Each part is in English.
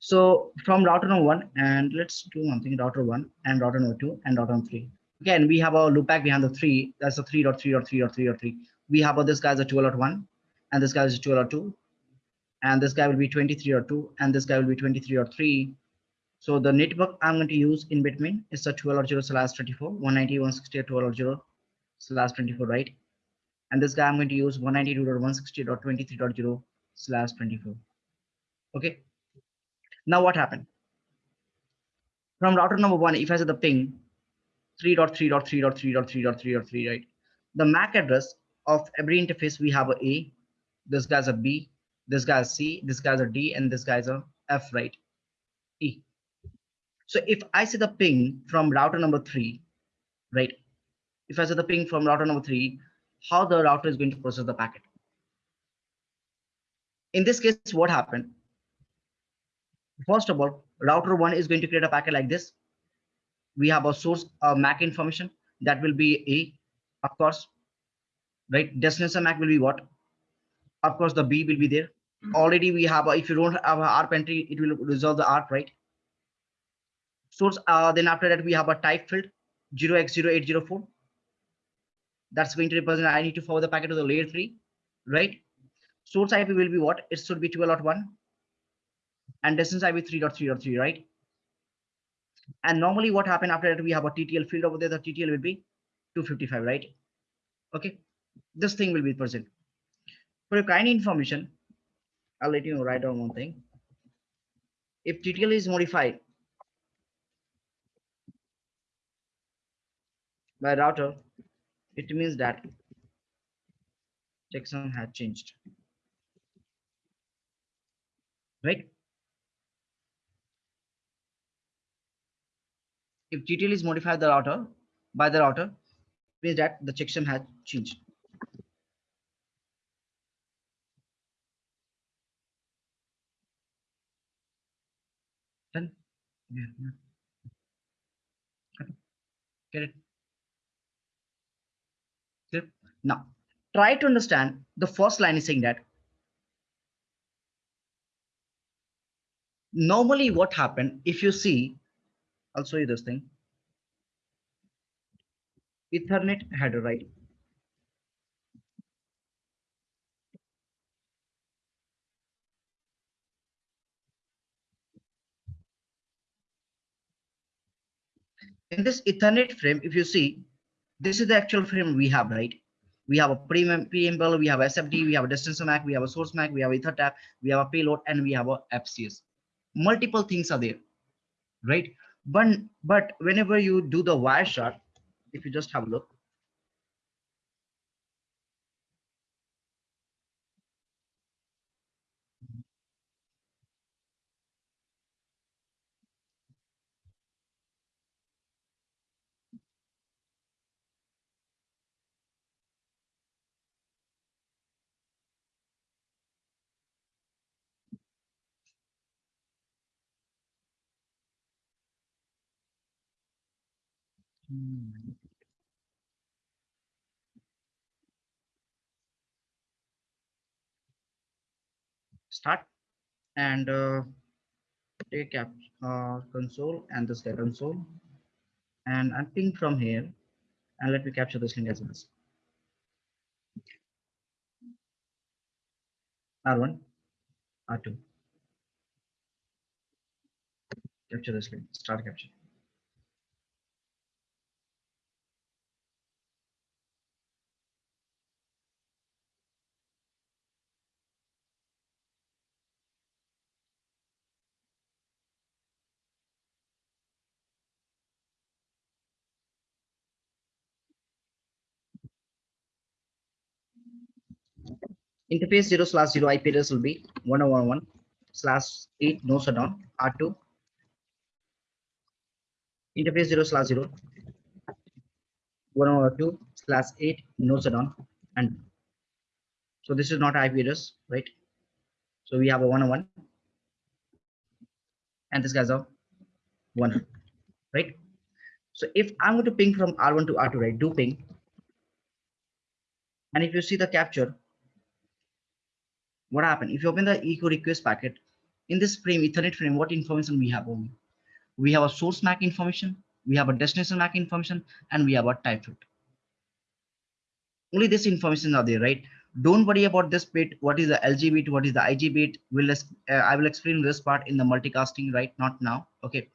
So from router number one, and let's do one thing, router one and router number two and router number three. Again, we have our loopback behind the three. That's a three dot three or three or three or three. We have this guy's a 12 one, and this guy is a 12 two, and this guy will be 23 or two, and this guy will be 23 or three. So the network I'm going to use in between is a 12 slash 24, 190, 160, 12 slash 24, right? And this guy I'm going to use 192.160.23.0 slash 24. Okay. Now what happened? From router number one, if I say the ping 3.3.3.3.3.3.3, right? The MAC address of every interface, we have a A, this guy's a B, this guy's C, this guy's a D, and this guy's a F, right? E. So if I see the ping from router number three, right? If I say the ping from router number three, how the router is going to process the packet. In this case, what happened? First of all, router one is going to create a packet like this. We have a source uh, MAC information that will be A, of course, right? Destination MAC will be what? Of course, the B will be there. Already we have, a, if you don't have a ARP entry, it will resolve the ARP, right? Source, uh, then after that, we have a type field 0x0804. That's going to represent I need to forward the packet to the layer three, right? Source IP will be what? It should be 12.1 and distance i IP 3.3.3, right? And normally what happened after that, we have a TTL field over there. The TTL will be 255, right? Okay, this thing will be present. For your kind information, I'll let you write down one thing. If TTL is modified by router, it means that checksum has changed. Right? If TTL is modified the router by the router, means that the checksum has changed. Then, yeah. Get it? Clear? Now, try to understand the first line is saying that normally what happened if you see, I'll show you this thing. Ethernet header, right? In this Ethernet frame, if you see, this is the actual frame we have, right? We have a preamble, we have SFD, we have a distance MAC, we have a source MAC, we have EtherType, we have a payload, and we have a FCS. Multiple things are there, right? But but whenever you do the Wireshark, if you just have a look, Hmm. Start and uh, take cap uh, console and this guy console and I'm ping from here and let me capture this link as well. R1, R2. Capture this link, start capture. Interface 0 slash 0 IP address will be 1011 slash 8 no shutdown R2 interface 0 slash 0 102 slash 8 no shutdown and so this is not IP address right? So we have a 101 and this guy's a 1 right? So if I'm going to ping from R1 to R2 right do ping. And if you see the capture what happened if you open the echo request packet in this frame, Ethernet frame, what information we have only? We have a source MAC information, we have a destination MAC information, and we have a type field. Only this information are there, right? Don't worry about this bit. What is the LG bit? What is the IG bit? Will uh, I will explain this part in the multicasting, right? Not now. Okay.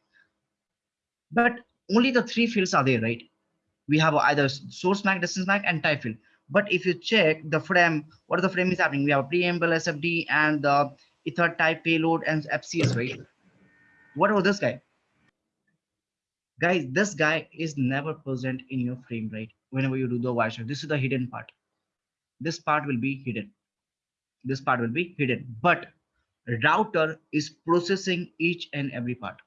But only the three fields are there, right? We have either source MAC, distance MAC, and type field. But if you check the frame, what the frame is happening? We have preamble SFD and the ether type payload and FCS, right? What about this guy? Guys, this guy is never present in your frame, right? Whenever you do the Wireshark, this is the hidden part. This part will be hidden. This part will be hidden, but router is processing each and every part.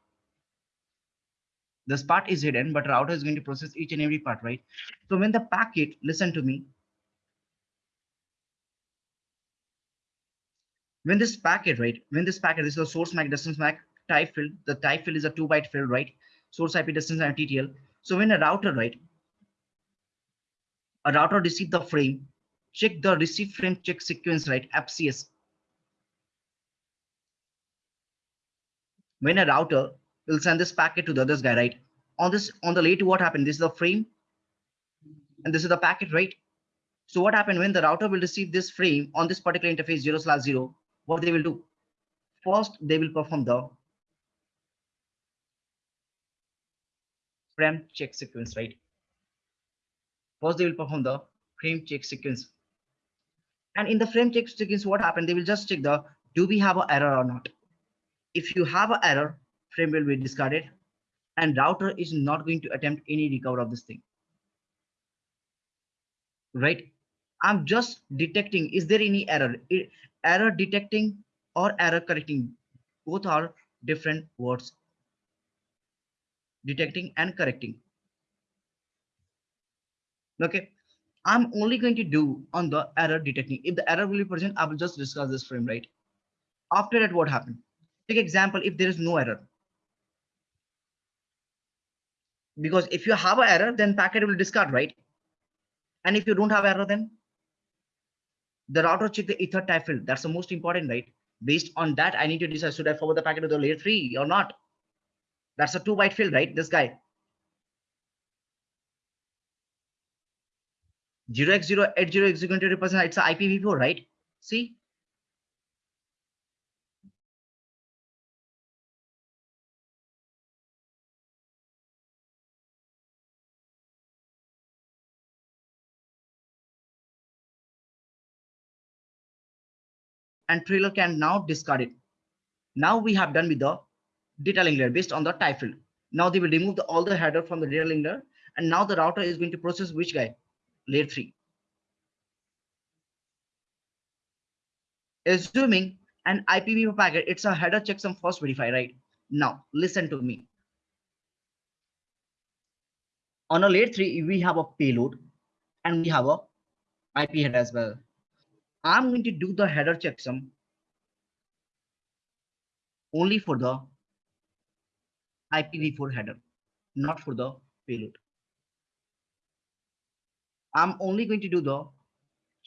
This part is hidden, but router is going to process each and every part, right? So when the packet, listen to me, when this packet, right, when this packet this is a source MAC, distance MAC type field, the type field is a two byte field, right? Source IP distance and TTL. So when a router, right, a router receive the frame, check the receive frame check sequence, right, FCS. When a router will send this packet to the other guy, right? On this, on the later, what happened? This is the frame, and this is the packet, right? So what happened when the router will receive this frame on this particular interface 0 slash 0, what they will do? First, they will perform the frame check sequence, right? First, they will perform the frame check sequence. And in the frame check sequence, what happened? They will just check the, do we have an error or not? If you have an error, frame will be discarded and router is not going to attempt any recover of this thing. Right? I'm just detecting, is there any error? Error detecting or error correcting, both are different words. Detecting and correcting. Okay, I'm only going to do on the error detecting. If the error will be present, I will just discuss this frame, right? After that, what happened? Take example, if there is no error. Because if you have an error, then packet will discard, right? And if you don't have error, then the router check the ether type field. That's the most important, right? Based on that, I need to decide, should I forward the packet to the layer three or not? That's a two byte field, right? This guy. 0x080 is going to represent it's a IPv4, right? See? And trailer can now discard it. Now we have done with the data link layer based on the type field. Now they will remove the, all the header from the data link layer. And now the router is going to process which guy? Layer 3. Assuming an IPv4 packet, it's a header checksum first verify, right? Now, listen to me. On a layer 3, we have a payload and we have a IP header as well. I'm going to do the header checksum only for the IPv4 header, not for the payload. I'm only going to do the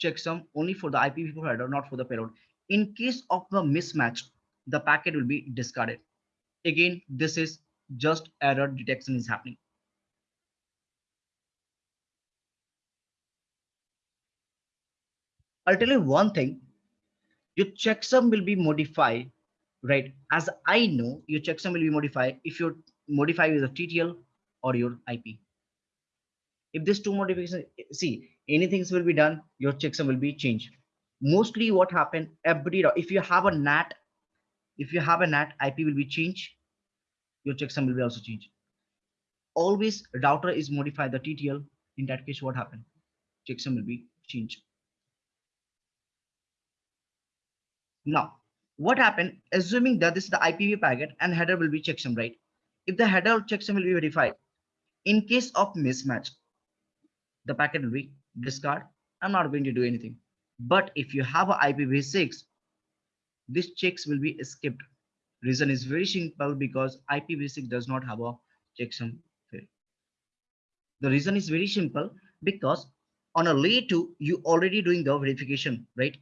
checksum only for the IPv4 header, not for the payload. In case of the mismatch, the packet will be discarded. Again, this is just error detection is happening. I'll tell you one thing, your checksum will be modified, right? As I know, your checksum will be modified if you modify with a TTL or your IP. If these two modifications, see, anything will be done, your checksum will be changed. Mostly what happened, every, if you have a NAT, if you have a NAT, IP will be changed, your checksum will be also changed. Always router is modified the TTL. In that case, what happened? Checksum will be changed. Now, what happened, assuming that this is the IPv packet and header will be checksum, right? If the header checksum will be verified, in case of mismatch, the packet will be discard. I'm not going to do anything. But if you have a IPv6, this checks will be skipped. Reason is very simple because IPv6 does not have a checksum field. The reason is very simple because on a layer 2, you already doing the verification, right?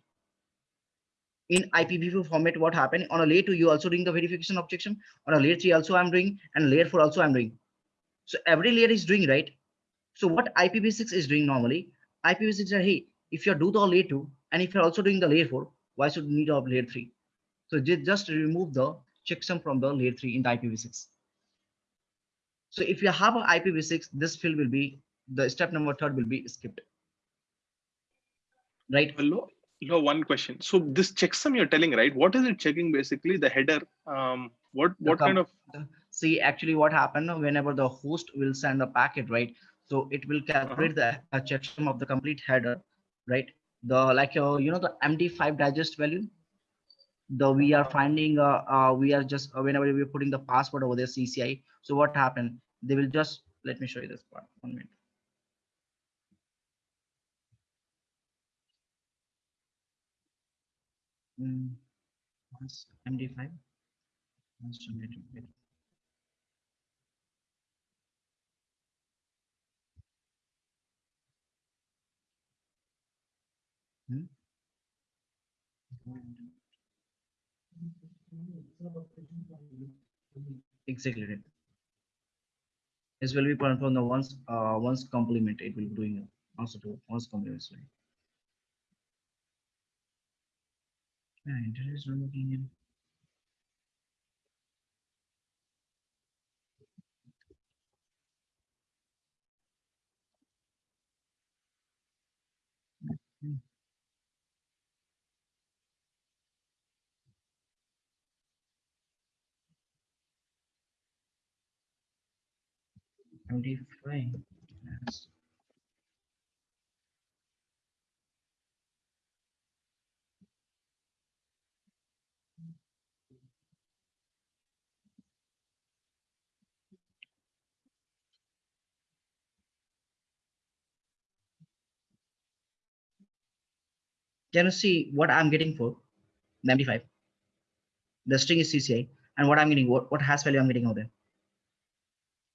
In IPv4 format, what happened on a layer two, you also doing the verification objection on a layer three also I'm doing and layer four also I'm doing. So every layer is doing right. So what IPv6 is doing normally, IPv6 is hey, if you do the layer two and if you're also doing the layer four, why should you need a layer three? So just remove the checksum from the layer three in the IPv6. So if you have an IPv6, this field will be the step number third will be skipped. Right. Hello. No, one question. So this checksum you're telling, right? What is it checking basically? The header. Um, what what kind of? See, actually, what happened whenever the host will send a packet, right? So it will calculate uh -huh. the checksum of the complete header, right? The like uh, you know the MD5 digest value. The we are finding uh, uh we are just uh, whenever we're putting the password over there CCI. So what happened? They will just let me show you this part. One minute. Mm, MD5 Hmm? Exactly. right. This will be from the once uh ones complement. It will be doing also to ones complement. Yeah, internet is looking in. MD5 yes. Can you see what I'm getting for the MD5? The string is CCI, and what I'm getting, what, what hash value I'm getting out there?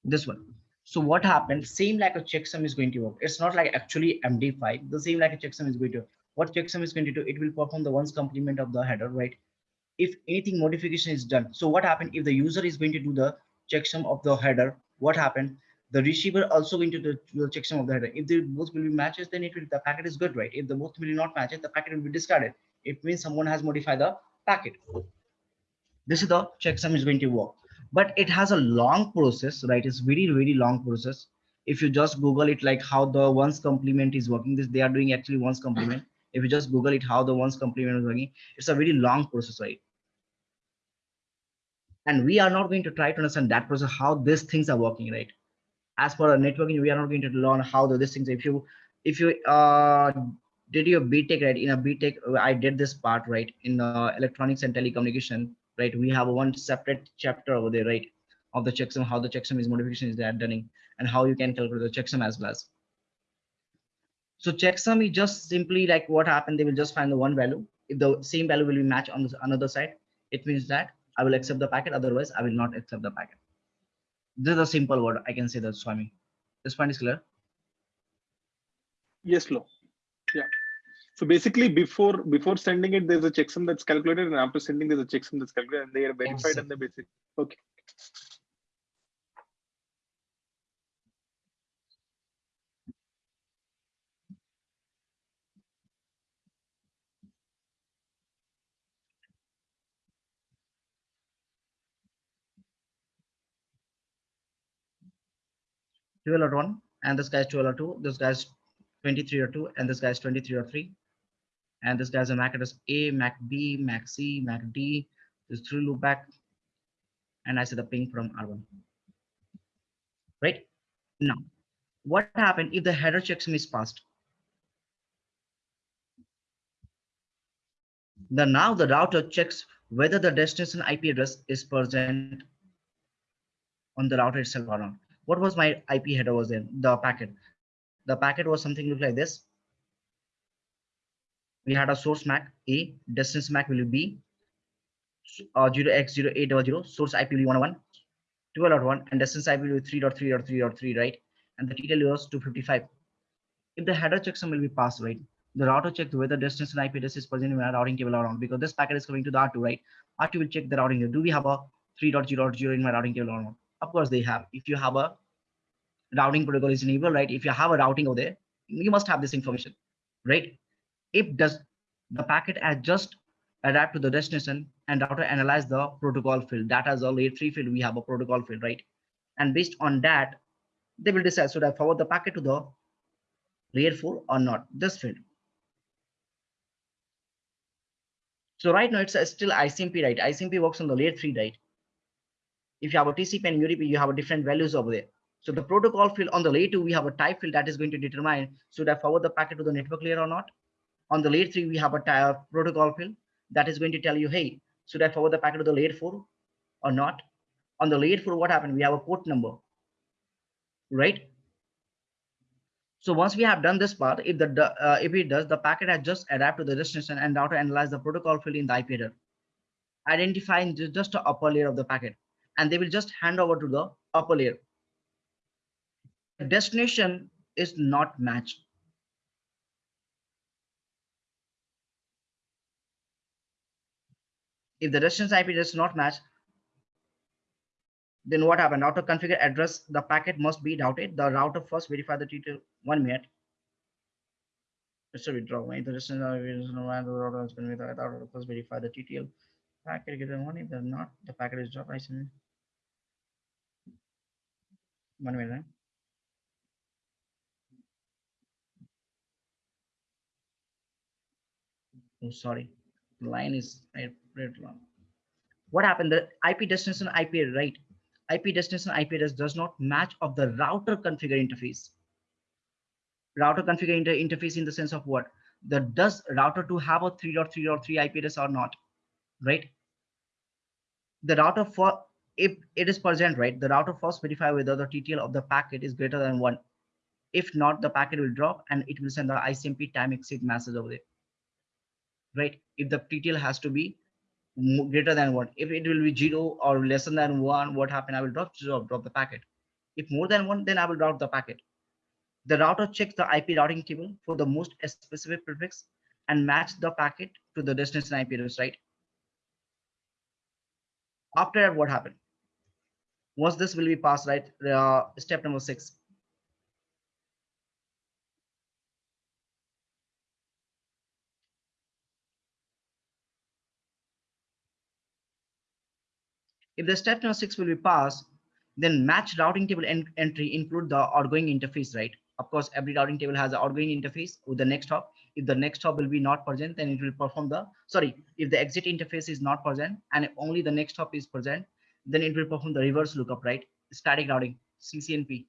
This one. So what happened? Same like a checksum is going to work. It's not like actually MD5. The same like a checksum is going to. What checksum is going to do? It will perform the ones complement of the header, right? If anything modification is done. So what happened if the user is going to do the checksum of the header? What happened? The receiver also going to the, the checksum of the header. If the both will be matches, then it will the packet is good, right? If the both will not match it, the packet will be discarded. It means someone has modified the packet. This is the checksum is going to work, but it has a long process, right? It's very very long process. If you just Google it, like how the ones complement is working, this they are doing actually ones complement. If you just Google it, how the ones complement is working, it's a very long process, right? And we are not going to try to understand that process, how these things are working, right? As for networking, we are not going to learn how the, this things. If you if you uh, did your BTech right in a BTech, I did this part right in uh, electronics and telecommunication. Right, we have one separate chapter over there, right, of the checksum, how the checksum is modification is that done, and how you can calculate the checksum as well as. So checksum is just simply like what happened. They will just find the one value. If the same value will be matched on the another side, it means that I will accept the packet. Otherwise, I will not accept the packet. This is a simple word. I can say that, Swami. This point is clear. Yes, Lo. Yeah. So basically, before before sending it, there's a checksum that's calculated, and after sending, there's a checksum that's calculated, and they are verified and the basic. Okay. Twelve and this guy's twelve or two. This guy's 23 or 2, and this guy's 23 or 3. And this guy's a MAC address A, MAC B, MAC C, MAC D. This three loop back. And I see the ping from R1. Right? Now, what happened if the header checksum is passed? The now the router checks whether the destination IP address is present on the router itself or not. What was my IP header was in the packet? The packet was something look like this. We had a source MAC A, distance MAC will be uh, 0x0800, source IP will be 101, 12.1, and distance IP will be 3.3.3.3, right? And the TTL was 255. If the header checksum will be passed, right? the router checks whether destination IP address is present in my routing table or not because this packet is coming to the R2, right? R2 will check the routing. Do we have a 3.0.0 in my routing table or not? Of course they have. If you have a routing protocol is enabled, right? If you have a routing over there, you must have this information, right? If does the packet has just adapt to the destination and router analyze the protocol field. That as a layer three field, we have a protocol field, right? And based on that, they will decide should I forward the packet to the layer four or not, this field. So right now it's still ICMP, right? ICMP works on the layer three, right? If you have a TCP and UDP, you have a different values over there. So the protocol field on the layer two, we have a type field that is going to determine should I forward the packet to the network layer or not. On the layer three, we have a type protocol field that is going to tell you, hey, should I forward the packet to the layer four or not? On the layer four, what happened? We have a port number, right? So once we have done this part, if the uh, if it does, the packet has just adapt to the destination and router analyze the protocol field in the IP header, identifying just the upper layer of the packet, and they will just hand over to the upper layer. The destination is not matched. If the destination IP does not match, then what happened? Router configure address, the packet must be routed. The router first verify the detail. One minute. It's a withdraw. The distance is no the router has been without router first verify the TTL packet given one. If they're not, the packet is dropped. I. One minute. Oh, sorry. The line is right long. What happened? The IP destination IP right IP destination IP address does not match of the router configure interface. Router configure inter interface in the sense of what? The does router to have a 3.3.3 IP address or not, right? The router for if it is present, right? The router first verify whether the TTL of the packet is greater than one. If not, the packet will drop and it will send the ICMP time exit message over there. Right? If the TTL has to be greater than one. If it will be zero or less than one, what happened? I will drop drop, drop the packet. If more than one, then I will drop the packet. The router checks the IP routing table for the most specific prefix and match the packet to the destination IP address, right? After that, what happened? Once this will be passed, right? Uh, step number six. If the step number six will be passed, then match routing table en entry include the outgoing interface, right? Of course, every routing table has an outgoing interface with the next hop. If the next hop will be not present, then it will perform the, sorry, if the exit interface is not present and only the next hop is present, then it will perform the reverse lookup, right? Static routing, CCNP.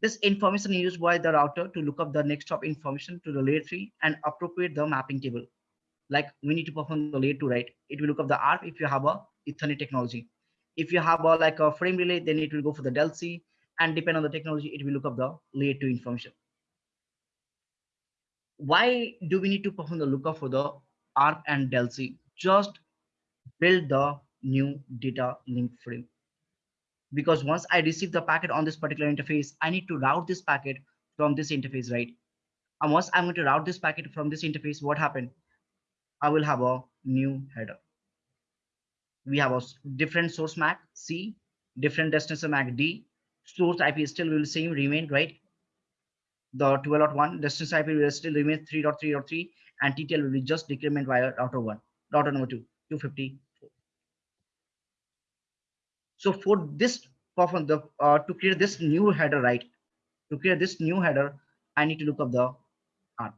This information is used by the router to look up the next hop information to the layer three and appropriate the mapping table. Like we need to perform the layer two, right? It will look up the ARP if you have a Ethernet technology. If you have a, like a frame relay, then it will go for the DLCI and depend on the technology, it will look up the layer two information. Why do we need to perform the lookup for the ARP and DLCI? Just build the new data link frame. Because once I receive the packet on this particular interface, I need to route this packet from this interface, right? And once I'm going to route this packet from this interface, what happened? I will have a new header we have a different source MAC C, different destination MAC D. Source IP still will same remain, right? The 12.1 destination IP will still remain 3.3.3 and TTL will be just decrement via router oh one, router number oh two, 254. So for this perform the uh, to create this new header, right? To create this new header, I need to look up the ARP.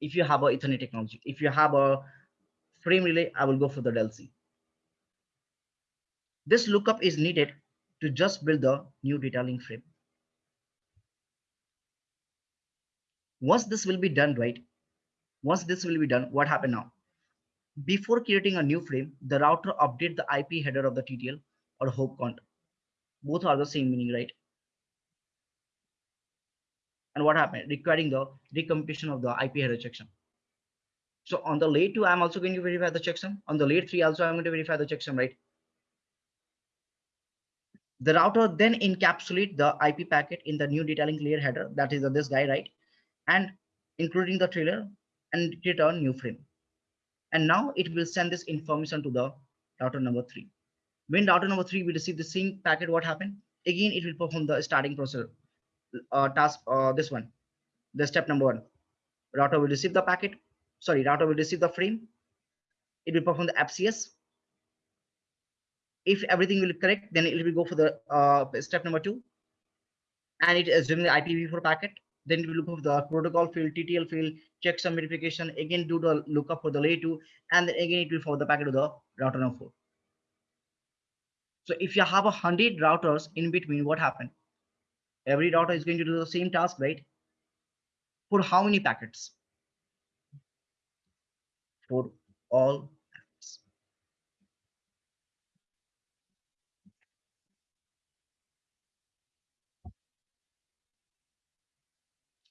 If you have a Ethernet technology, if you have a frame relay, I will go for the DLCI. This lookup is needed to just build the new data link frame. Once this will be done, right? Once this will be done, what happened now? Before creating a new frame, the router update the IP header of the TTL or hop count. Both are the same meaning, right? And what happened? Requiring the recomputation of the IP header checksum. So on the layer two, I'm also going to verify the checksum. On the layer three, also I'm going to verify the checksum, right? The router then encapsulate the IP packet in the new data link layer header. That is this guy, right? And including the trailer and create a new frame. And now it will send this information to the router number three. When router number three will receive the same packet, what happened? Again, it will perform the starting process uh, task, uh, this one, the step number one. Router will receive the packet, sorry, router will receive the frame. It will perform the FCS. If everything will correct, then it will go for the uh, step number two. And it assume the IPv4 packet. Then it will look for the protocol field, TTL field, checksum verification, again do the lookup for the layer two, and then again it will forward the packet to the router number four. So if you have a hundred routers in between, what happened? Every router is going to do the same task, right? For how many packets? For all packets.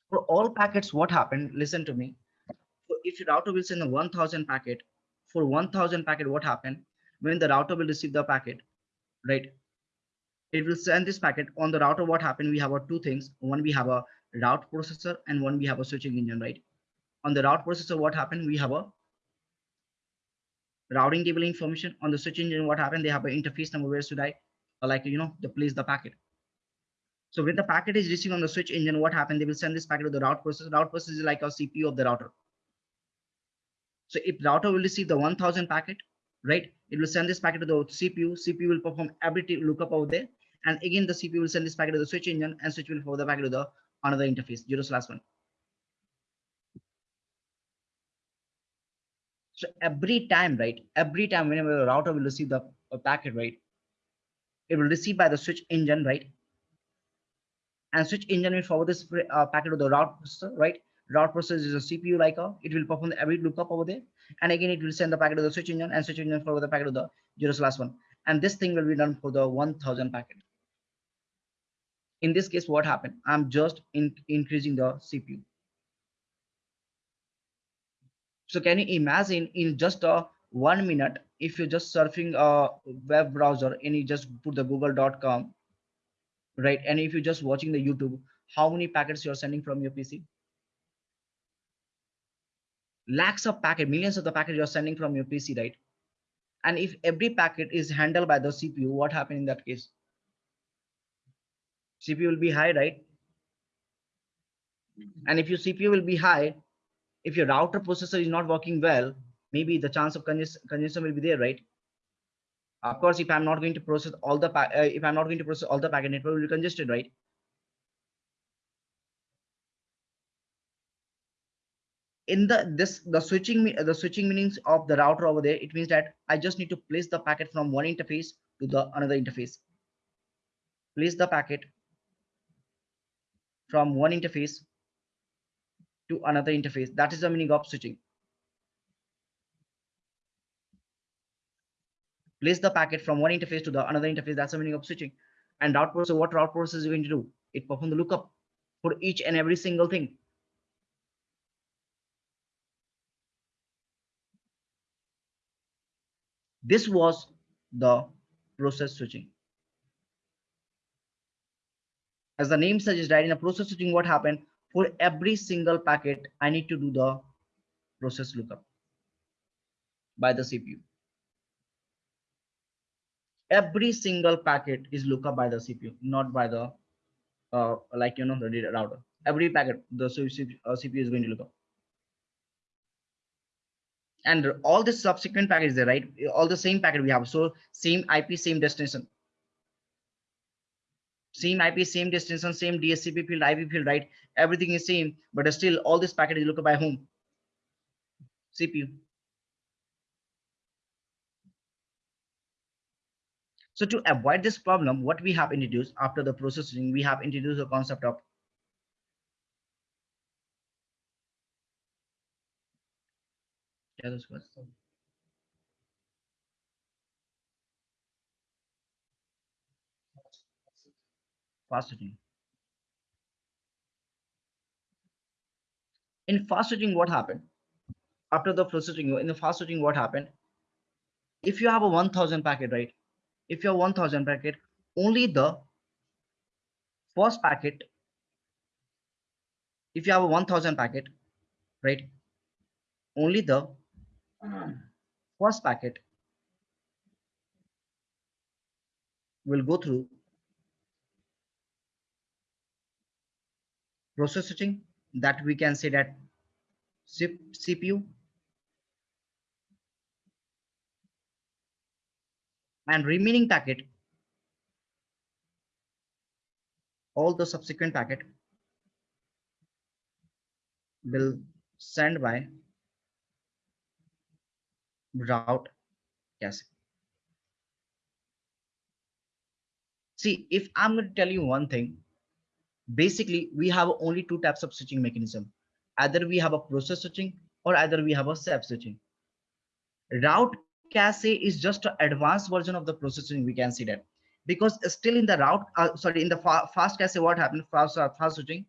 For all packets, what happened? Listen to me. So if your router will send a 1000 packet, for 1000 packet, what happened? When the router will receive the packet, right? It will send this packet on the router. What happened? We have a two things. One, we have a route processor and one, we have a switching engine, right? On the route processor, what happened? We have a routing table information on the switch engine. What happened? They have an interface number. Where should I like, you know, to place the packet? So when the packet is reaching on the switch engine, what happened? They will send this packet to the route processor. Route processor is like a CPU of the router. So if router will receive the 1000 packet, right? It will send this packet to the CPU. CPU will perform every lookup over there. And again, the CPU will send this packet to the switch engine and switch will forward the packet to the another interface, zero slash one. So every time, right? Every time whenever the router will receive the packet, right? It will receive by the switch engine, right? And switch engine will forward this uh, packet to the route processor, right? Route processor is a CPU like a, it will perform every lookup over there. And again, it will send the packet to the switch engine and switch engine forward the packet to the zero slash one. And this thing will be done for the 1000 packet. In this case what happened? I'm just in, increasing the cpu so can you imagine in just a one minute if you're just surfing a web browser and you just put the google.com right? And if you're just watching the youtube how many packets you're sending from your pc lakhs of packet millions of the packet you're sending from your pc right and if every packet is handled by the cpu what happened in that case CPU will be high, right? And if your CPU will be high, if your router processor is not working well, maybe the chance of congestion will be there, right? Of course, if I'm not going to process all the uh, if I'm not going to process all the packet, network will be congested, right? In the this the switching the switching meanings of the router over there, it means that I just need to place the packet from one interface to the another interface. Place the packet from one interface to another interface. That is the meaning of switching. Place the packet from one interface to the another interface. That's the meaning of switching. And route processor, what route processor is going to do? It perform the lookup for each and every single thing. This was the process switching. as the name suggests, right, in a process switching, what happened for every single packet, I need to do the process lookup by the CPU. Every single packet is lookup by the CPU, not by the uh, like you know the router. Every packet the CPU uh, is going to look up. And all the subsequent packets there, right? All the same packet we have. So same IP, same destination same IP, same destination, same DSCP field, IP field, right? Everything is same, but still all this packet is looked by whom? CPU. So to avoid this problem, what we have introduced after the processing, we have introduced the concept of was fast switching. In fast switching, what happened? After the processing, in the fast switching, what happened? If you have a 1000 packet, right? If you have 1000 packet, only the first packet, if you have a 1000 packet, right? Only the first packet will go through process switching that we can say that CPU and remaining packet all the subsequent packet will send by route yes See, if I'm going to tell you one thing, basically we have only two types of switching mechanism. Either we have a process switching or either we have a CEF switching. Route cache is just an advanced version of the process switching. We can see that because still in the route, uh, sorry, in the fa fast cache, what happened? Fast, uh, fast switching,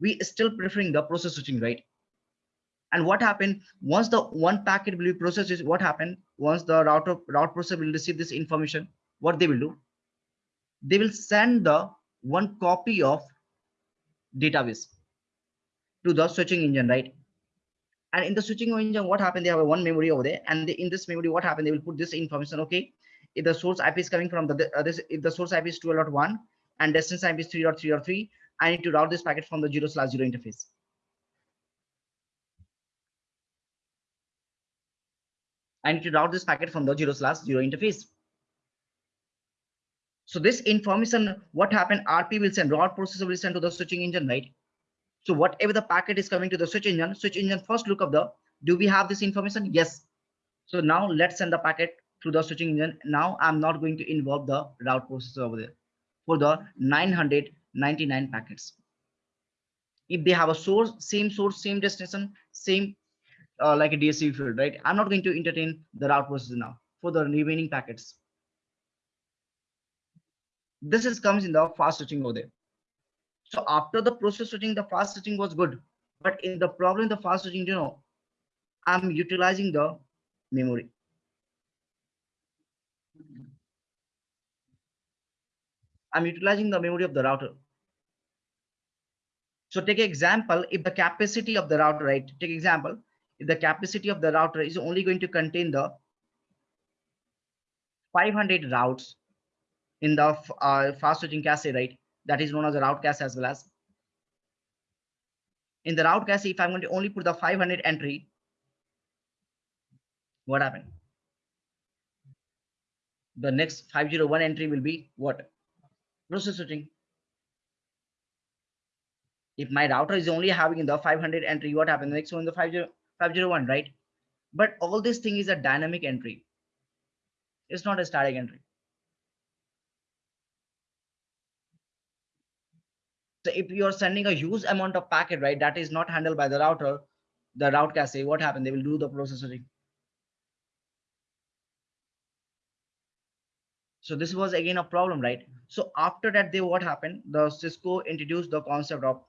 we still preferring the process switching, right? And what happened once the one packet will be processed is what happened once the router route processor will receive this information, what they will do? They will send the one copy of database to the switching engine, right? And in the switching engine, what happened? They have one memory over there, and they, in this memory, what happened? They will put this information. Okay, if the source IP is coming from the uh, this, if the source IP is 12.1 and destination IP is 3.3.3, I need to route this packet from the zero slash zero interface. I need to route this packet from the zero slash zero interface. So this information, what happened, RP will send, route processor will send to the switching engine, right? So whatever the packet is coming to the switch engine, switch engine first look up the, do we have this information? Yes. So now let's send the packet through the switching engine. Now I'm not going to involve the route processor over there for the 999 packets. If they have a source, same source, same destination, same uh, like a DSC field, right? I'm not going to entertain the route processor now for the remaining packets. This is comes in the fast switching over there. So after the process switching, the fast switching was good. But in the problem, the fast switching, you know, I'm utilizing the memory. I'm utilizing the memory of the router. So take example, if the capacity of the router, right? Take example, the capacity of the router is only going to contain the 500 routes in the uh, fast switching cache, right? That is known as a route cache as well as. In the route cache, if I'm going to only put the 500 entry, what happened? The next 501 entry will be what? Process switching. If my router is only having the 500 entry, what happened? The next one, the 50, 501, right? But all this thing is a dynamic entry. It's not a static entry. So if you're sending a huge amount of packet, right, that is not handled by the router, the route cache, what happened? They will do the processing. So this was again a problem, right? So after that, they what happened? The Cisco introduced the concept of.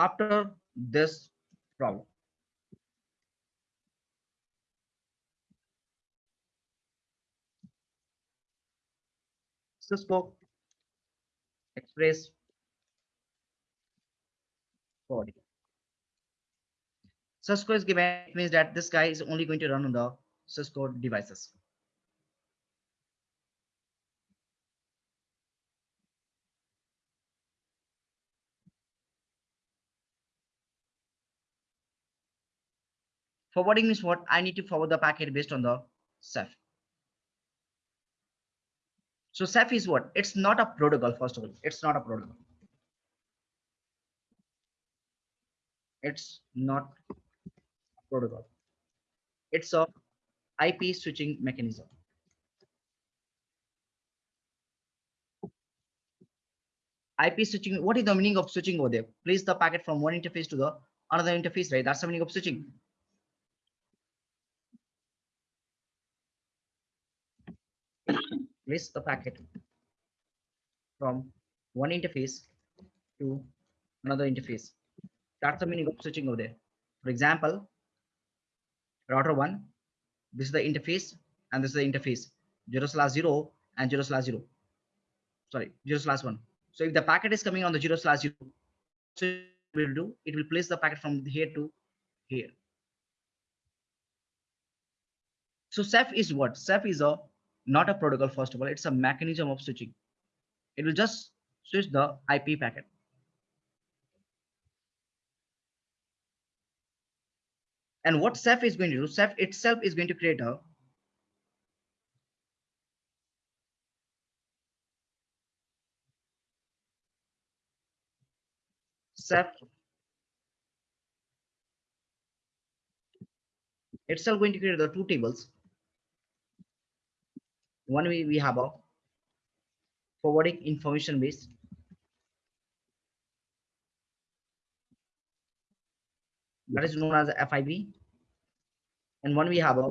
After this problem. Cisco Express Forwarding. Cisco is given means that this guy is only going to run on the Cisco devices. Forwarding means what? I need to forward the packet based on the CEF. So CEF is what? It's not a protocol, first of all. It's not a protocol. It's not a protocol. It's a IP switching mechanism. IP switching, what is the meaning of switching over there? Place the packet from one interface to the another interface, right? That's the meaning of switching. Place the packet from one interface to another interface. That's the meaning of switching over there. For example, router one, this is the interface and this is the interface, zero slash zero and zero slash zero. sorry, zero slash one. So if the packet is coming on the zero slash zero, so it will do, it will place the packet from here to here. So CEF is what? CEF is a not a protocol, first of all, it's a mechanism of switching. It will just switch the IP packet. And what CEF is going to do, CEF itself is going to create a CEF itself going to create the two tables. One we, we have a forwarding information base. That is known as FIB. And one we have a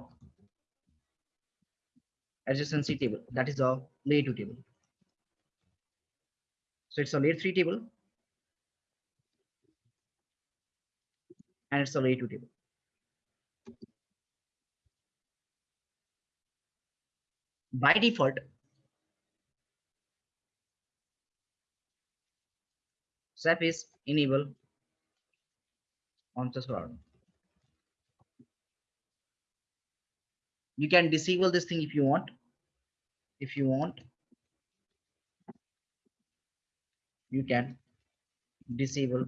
adjacency table. That is a layer two table. So it's a layer three table. And it's a layer two table. By default CEF is enable on the server. You can disable this thing if you want. If you want, you can disable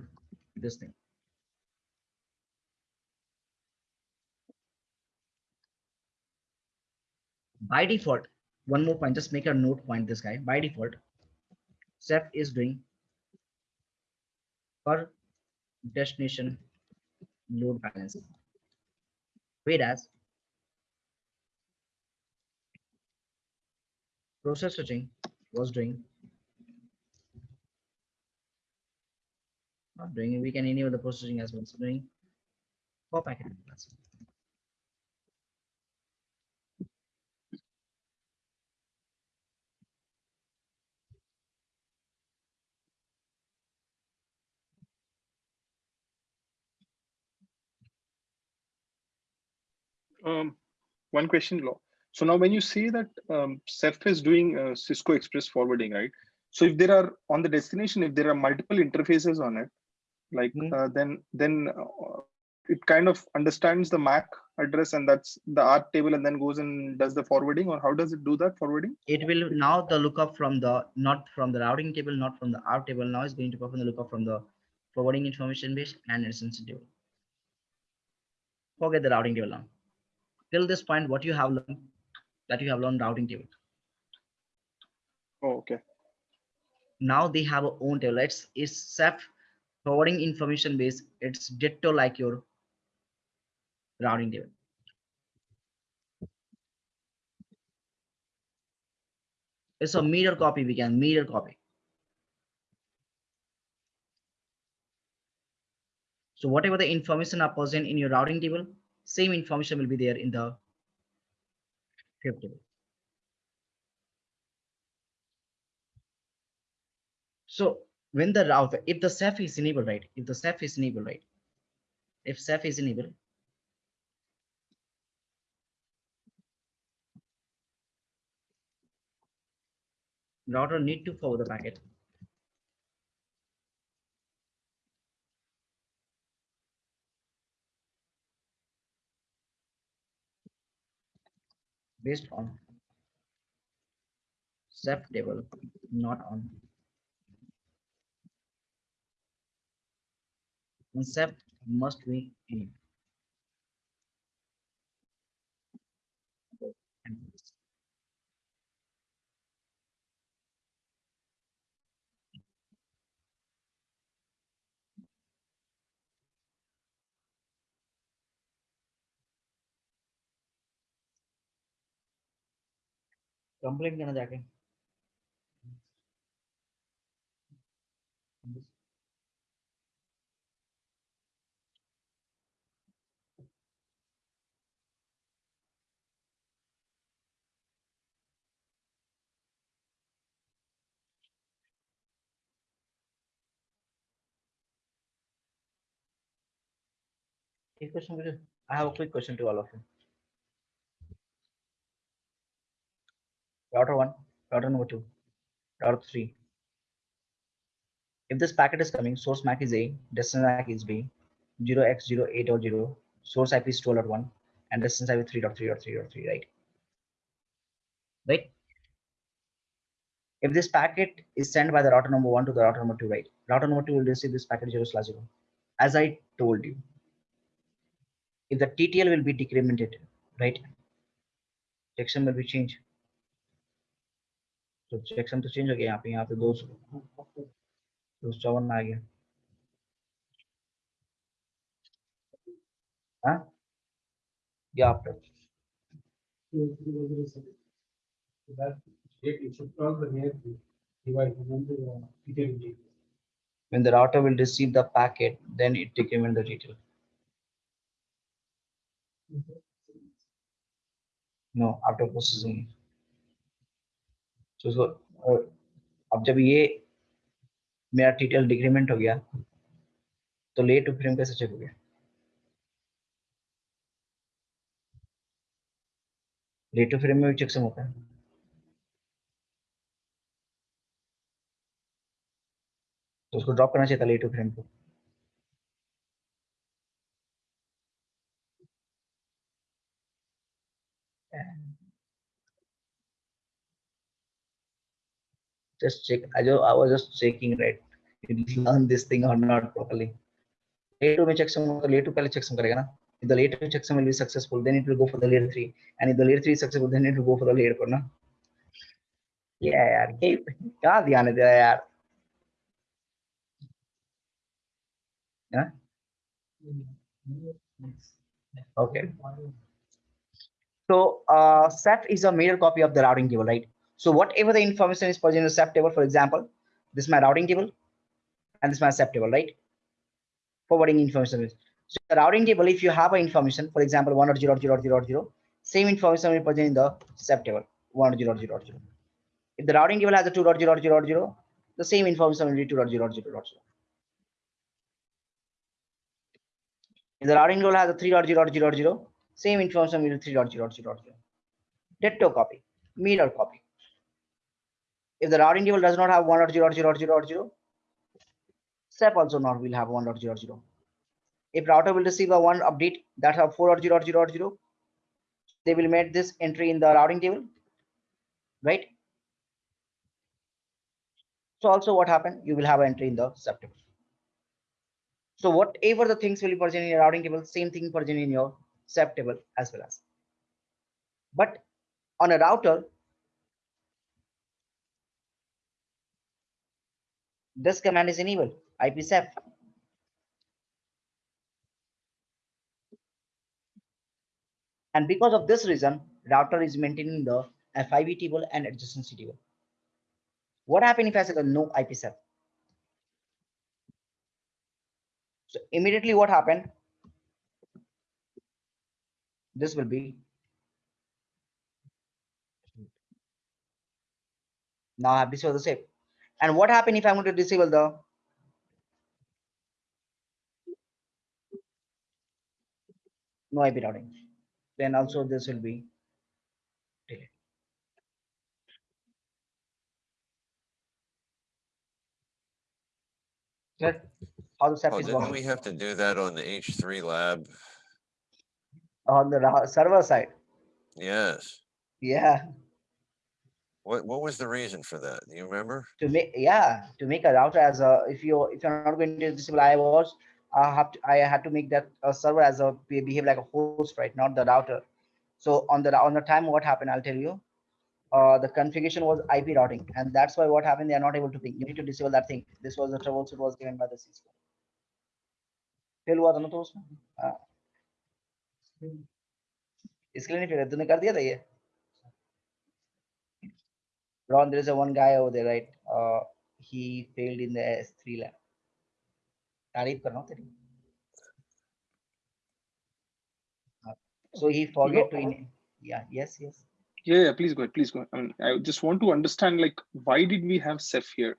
this thing. by default, one more point, just make a note point this guy. By default, CEF is doing per destination load balancing. Whereas process switching was doing not doing we can enable the processing as well. So doing for packet Um, one question, Law. So now when you say that um, CEF is doing uh, Cisco Express forwarding, right? So if there are on the destination, if there are multiple interfaces on it, like Mhm. uh, then then uh, it kind of understands the MAC address and that's the ARP table and then goes and does the forwarding or how does it do that forwarding? it will now the lookup from the not from the routing table not from the ARP table now is going to perform the lookup from the forwarding information base and its sensitive forget the routing table now till this point what you have learned that you have learned routing table. Oh, okay. now they have a own table. It's it's CEF forwarding information base. It's ditto like your routing table. It's a mirror copy we can mirror copy. So whatever the information are present in your routing table same information will be there in the FIB table so when the router if the CEF is enabled right if the CEF is enabled right if CEF is enabled router need to forward the packet based on CEF table not on. Concept must be in complaint करना जाके एक question मुझे I have a quick question to all of you. Router one, router number two. router 3. If this packet is coming, source MAC is A, destination MAC is B, 0x08.0, source IP is 12.1, and destination IP is 3.3.3.3, right? Right? If this packet is sent by the router number one to the router number two, right? Router number two will receive this packet 0 slash 0. As I told you, if the TTL will be decremented, right? Checksum will be changed. तो section तो change हो गया यहाँ पे यहाँ पे दो सौ दो सौ चौवन आ गया when the router will receive the packet then it determine the detail no after processing it so uh, अब जब ये मेरा टीटीएल डिक्रीमेंट हो गया तो ले टू फ्रेम कैसे चेक हो गया? ले टू फ्रेम में भी चेकसम होता है। तो उसको ड्रॉप करना चाहिए था ले टू फ्रेम को। just check I, just, I was just checking right you learn this thing or not properly later में checksum होगा later पहले checksum करेगा ना if the later checksum will be successful then it will go for the layer 3 and if the layer 3 is successful then it will go for the layer 4 ना yeah यार ये कहाँ ध्यान है तेरा यार हाँ Okay. So uh, Ceph is a mirror copy of the routing table, right? So whatever the information is present in the CEF table, for example, this is my routing table and this is my CEF table, right? Forwarding information. So the routing table, if you have information, for example, one or zero, zero, zero, zero, same information will present in the CEF table, one or zero, zero, zero. If the routing table has a two dot zero, zero, zero, the same information will be two dot zero, zero, dot zero. If the routing table has a three dot zero, zero, zero, same information will be three dot zero, zero, zero. Copy, mirror copy. If the routing table does not have one dot zero, zero, zero, zero, CEF also not will have one dot zero, zero. If router will receive a one update that have four dot zero, zero, zero, they will make this entry in the routing table, right? So also what happened, you will have entry in the CEF table. So whatever the things will be present in your routing table, same thing present in your CEF table as well as. But on a router, this command is enabled, IP CEF. And because of this reason, router is maintaining the FIB table and adjacency table. What happened if I say no IP CEF? So immediately what happened? This will be. Now have disabled the save. And what happened if I'm going to disable the? No IP routing. Then also this will be. delayed. Clear? How the CEF Oh, is working we have to do that on the H three lab? on the server side. Yes. Yeah, What, what was the reason for that? Do you remember? to make yeah to make a router as a if you if you're not going to disable IOS, I have to I had to make that a server as a be- behave like a host, right? Not the router. So on the on the time, what happened? I'll tell you. Uh, the configuration was IP routing, and that's why what happened. They are not able to ping. You need to disable that thing. This was the troubleshoot was given by the Cisco. Fail हुआ था ना तो उसमें हाँ। इसके लिए नहीं fail तूने कर दिया था ये Ron, there's a one guy over there, right? Uh, he failed in the S3 lab. Uh, so he forget no, to in yeah yes yes. Yeah, yeah please go ahead please go ahead. i mean i just want to understand like why did we have CEF here?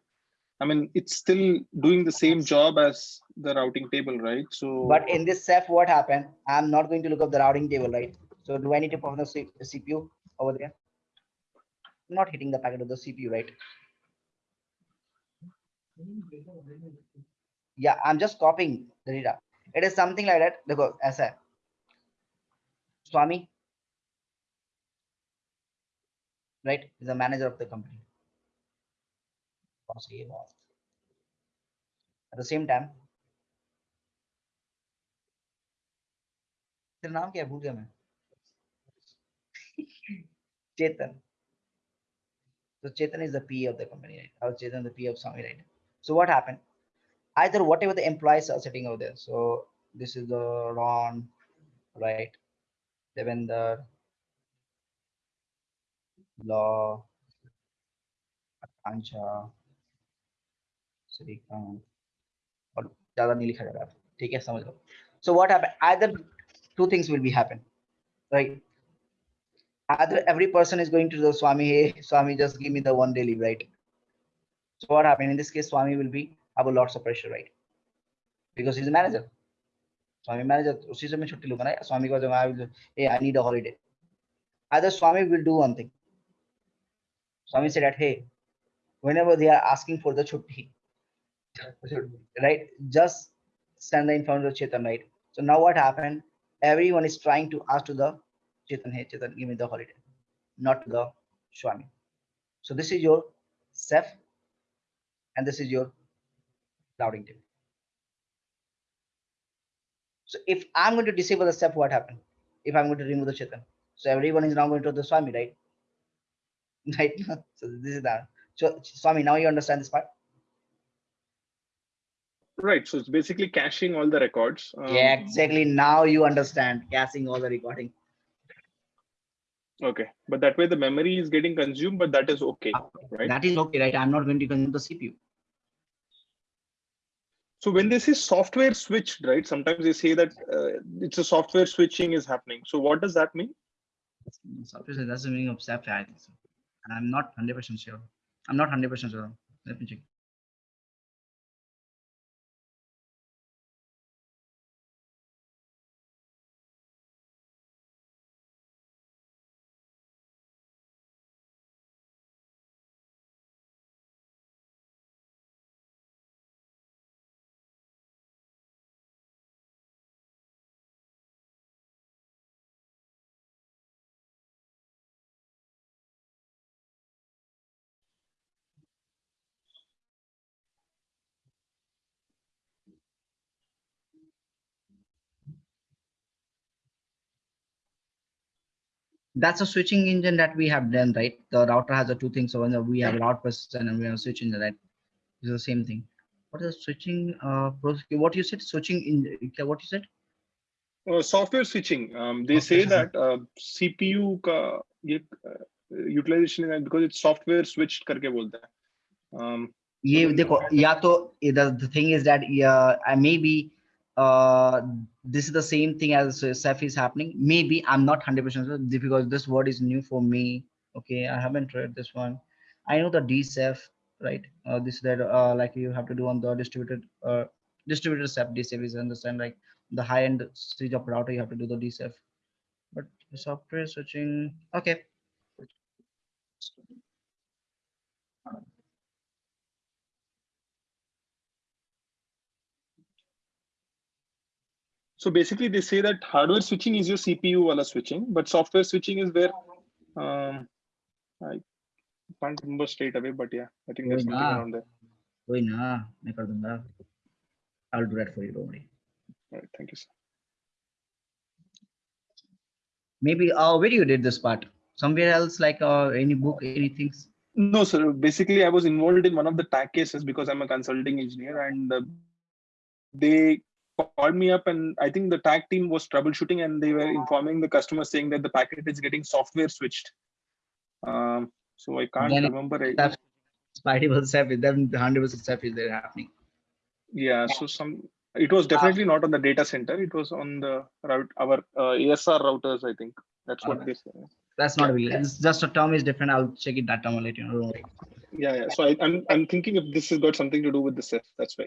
I mean it's still doing the same job as the routing table right? So but in this CEF what happened? I'm not going to look up the routing table right? So do i need to perform the cpu over there? Not hitting the packet of the cpu right Yeah, I'm just copying the data. It is something like that. Look, as a Swami, right, is the manager of the company. At the same time, तेरा नाम क्या है भूल गया मैं चेतन so chetan is the p of the company right or chetan the p of swami right so what happened either whatever the employees are sitting over there so this is the ron right devender law आकांक्षा श्रीकांत और ज्यादा नहीं लिखा जा रहा है, ठीक है समझ लो so what happened either two things will be happen right either every person is going to the swami hey swami just give me the one day leave right so what happened in this case swami will be have a lots of pressure right because he's a manager swami manager उसी से मैं छुट्टी लूंगा ना swami को जब I will hey I need a holiday either swami will do one thing swami said that hey whenever they are asking for the chutti right just send the information to chetan right so now what happened everyone is trying to ask to the chetan hey chetan give me the holiday not the swami. So this is your self and this is your routing table so if i'm going to disable the step what happened? If i'm going to remove the chetan so everyone is now going to the swami right? Right? So this is that so swami now you understand this part? Right. So it's basically caching all the records. Um, yeah exactly. Now you understand caching all the recording Okay. But that way the memory is getting consumed, but that is okay. Right. that is okay right i'm not going to consume the cpu So when they say software switched, right? Sometimes they say that uh, it's a software switching is happening. So what does that mean? software that's the meaning of CEF, I think so. And I'm not 100% sure. I'm not 100% sure. Let me check. That's a switching engine that we have done, right? The router has the two things. So when we have route person and we have switch engine, right? It's the same thing. What is switching? Uh, process- what you said? Switching in what you said? Uh, software switching. Um, they Okay. say that uh, CPU का ये uh, utilization है because it's software switched करके बोलते हैं. Um, ये देखो या तो the the thing is that yeah I maybe uh this is the same thing as CEF is happening. Maybe I'm not 100% sure because this word is new for me. Okay I haven't read this one. I know the DCEF right? Uh, this that uh like you have to do on the distributed uh distributed CEF DCEF is understand like the high end stage of router you have to do the DCEF but software switching. Okay So basically they say that hardware switching is your CPU wala switching, but software switching is where um, I can't remember straight away, but yeah, I think there's something around there. I'll do that for you, don't. All right, thank you, sir. Maybe uh, where you did this part? Somewhere else, like uh, any book, anything? No, sir. Basically, I was involved in one of the tech cases because I'm a consulting engineer, and uh, they called me up, and I think the tag team was troubleshooting, and they were informing the customer saying that the packet is getting software switched. Um, so I can't Then it- remember. I, That's- spidey was self then the hundred percent self is there happening yeah, so some. It was definitely not on the data center. It was on the route our uh, ASR routers. I think that's what they say. that's not really it's just a term is different I'll check it that term I'll let you know don't worry. Yeah, yeah. So I, I'm I'm thinking if this has got something to do with the CEF. That's why.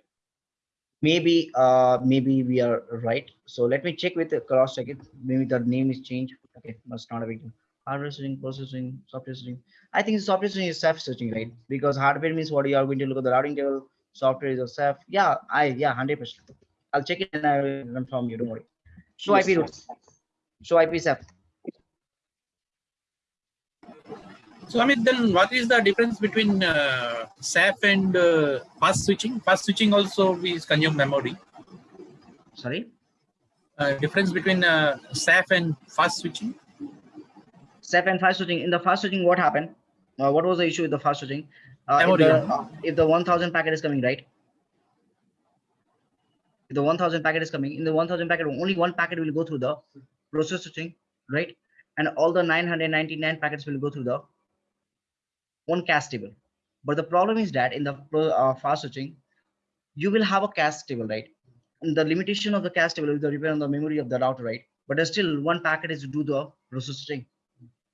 Maybe uh maybe we are right so let me check with the cross check it maybe the name is changed okay that's not a big deal hardware switching processing software switching i think software switching is self searching right because hardware means what you are going to look at the routing table software is CEF. Yeah, I yeah, hundred percent. I'll check it and I will confirm you. Don't worry. Show IP routes. Show IP CEF. So I mean, then what is the difference between uh, CEF and uh, fast switching? Fast switching also is consume memory. Sorry. Uh, difference between uh, CEF and fast switching? CEF and fast switching. In the fast switching, what happened? Uh, what was the issue with the fast switching? Uh, if, Memory, the, uh, if the 1000 packet is coming, right? If the 1000 packet is coming, in the 1000 packet, only one packet will go through the process switching, right? And all the 999 packets will go through the one cache table. But the problem is that in the uh, fast switching, you will have a cache table, right? And the limitation of the cache table will depend on the memory of the router, right? But there's still one packet is to do the process switching.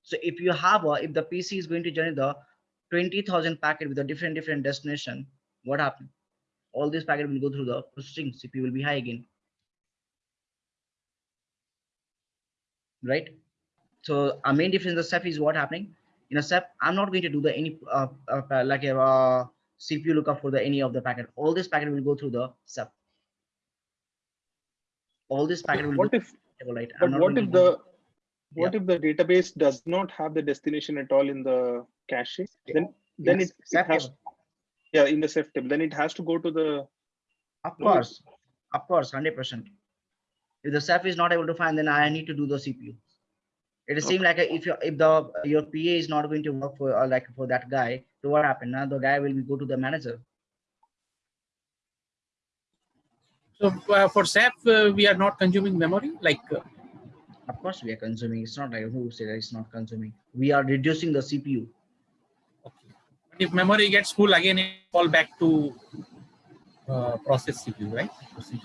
So if you have a, if the PC is going to generate the 20,000 packet with a different, different destination, what happened? All this packet will go through the processing CPU will be high again. Right? So our main difference the CEF is what happening. In a CEF, I'm not going to do the any, uh, uh, like a uh, CPU lookup for the any of the packet. All this packet will go through the CEF. All this packet will What go if, through, right? But what if the, what if the database does not have the destination at all in the cache? Then, then Yes, it, it has, table. yeah, in the CEF table, then it has to go to the, Of course, of course, hundred percent. If the CEF is not able to find, then I need to do the CPU. It is seem like if you if the your PA is not going to work for uh, like for that guy, so what happened? Now the guy will go to the manager. So uh, for CEF, uh, we are not consuming memory. Like uh, Of course, we are consuming. It's not like who said it's not consuming. We are reducing the CPU. if memory gets full again, it fall back to uh, process CPU, right?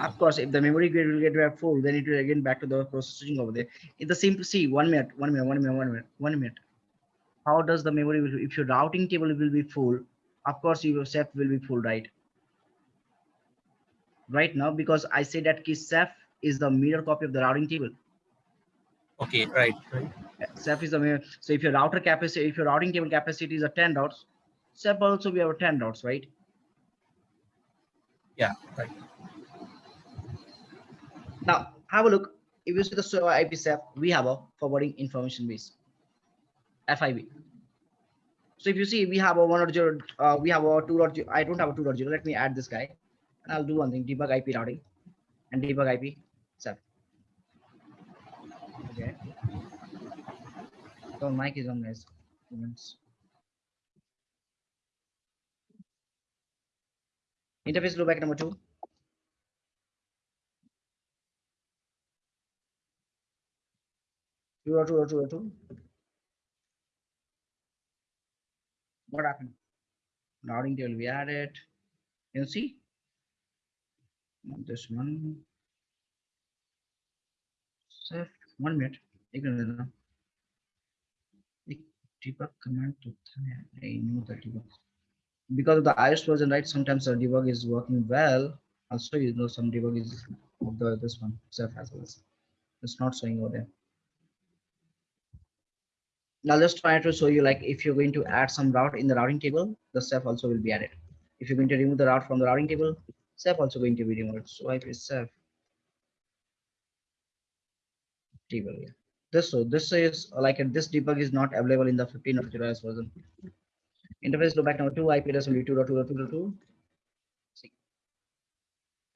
Of course, if the memory grid will get full, then it will again back to the processing over there. It's the same. To see, one minute, one minute, one minute, one minute, one minute. How does the memory will if your routing table will be full? Of course, your CEF will be full, right? Right now, because I say that key CEF is the mirror copy of the routing table. Okay, right, right. CEF is the mirror. So if your router capacity, if your routing table capacity is a 10 routes, CEF also we have 10 routes, right? Yeah, right. Now have a look. If you see the server IP IPsec, we have a forwarding information base, FIB. So if you see, we have a one or zero, uh, we have a two or I don't have a two or zero. Let me add this guy, and I'll do one thing: debug IP routing and debug IP CEF. Okay. So mic is on, guys. interface loopback number two. Two or two or two or two. What happened? Routing table we added. You see? This one. Save one minute. Deepak command to I know the debug. Because of the iOS version, right? Sometimes the debug is working well. Also, you know, some debug is the this one self as well. It's not showing over there. Now let's try to show you like if you're going to add some route in the routing table, the CEF also will be added. If you're going to remove the route from the routing table, CEF also going to be removed. So I is CEF table here. This so this is like this debug is not available in the 15 or 0 version. Interface loopback number two, IP address will be 2.2.2.2. See.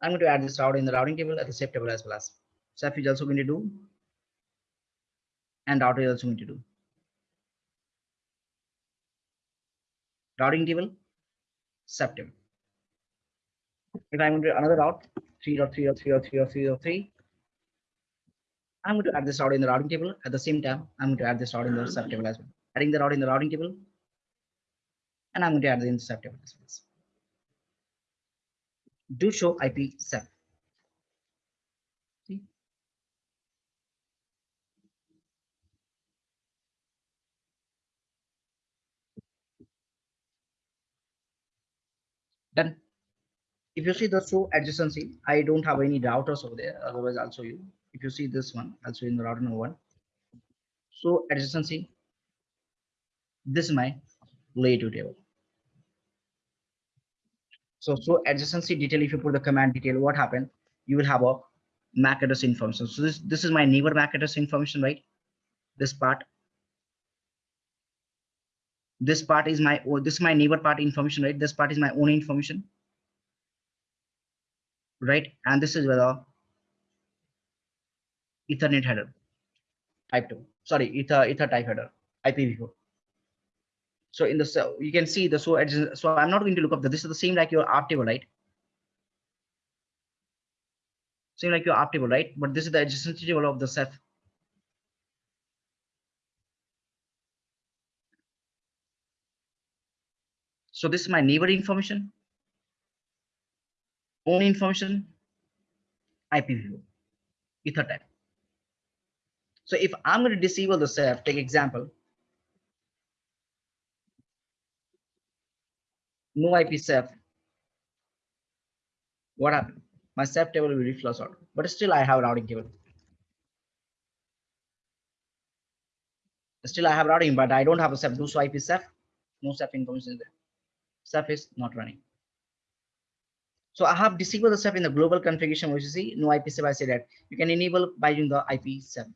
I'm going to add this route in the routing table at the CEF table as well as CEF is also going to do and router is also going to do. routing table, table. If I'm going to another route, 3.3.3.3.3.3, I'm going to add this route in the routing table. At the same time, I'm going to add this route in the sub table as well. Adding the route in the routing table, and I'm going to add the sub table as well. Do show IP sub. See? Done. If you see the show adjacency, I don't have any routers over there. Otherwise, I'll show you. If you see this one, I'll show you in the router number one. So adjacency. This is my layer two table. So, so adjacency detail, if you put the command detail, what happened? You will have a MAC address information. So this, this is my neighbor MAC address information, right? This part. This part is my, oh, this is my neighbor part information, right? This part is my own information. Right? And this is where the Ethernet header type 2 sorry ether ether type header ipv4 so in the cell you can see the so adjacent- so i'm not going to look up the this is the same like your ARP table right? Same like your ARP table right? But this is the adjacency table of the CEF. So this is my neighbor information. Own information. Ipv4 ether type. So if I'm going to disable the CEF, take example. No IP CEF. What happened? My CEF table will be flushed out, but still I have routing table. Still I have routing, but I don't have a CEF. Do so. No CEF information there. CEF is not running. So I have disabled the CEF in the global configuration, which you see no IP CEF. I say that you can enable by using the IP CEF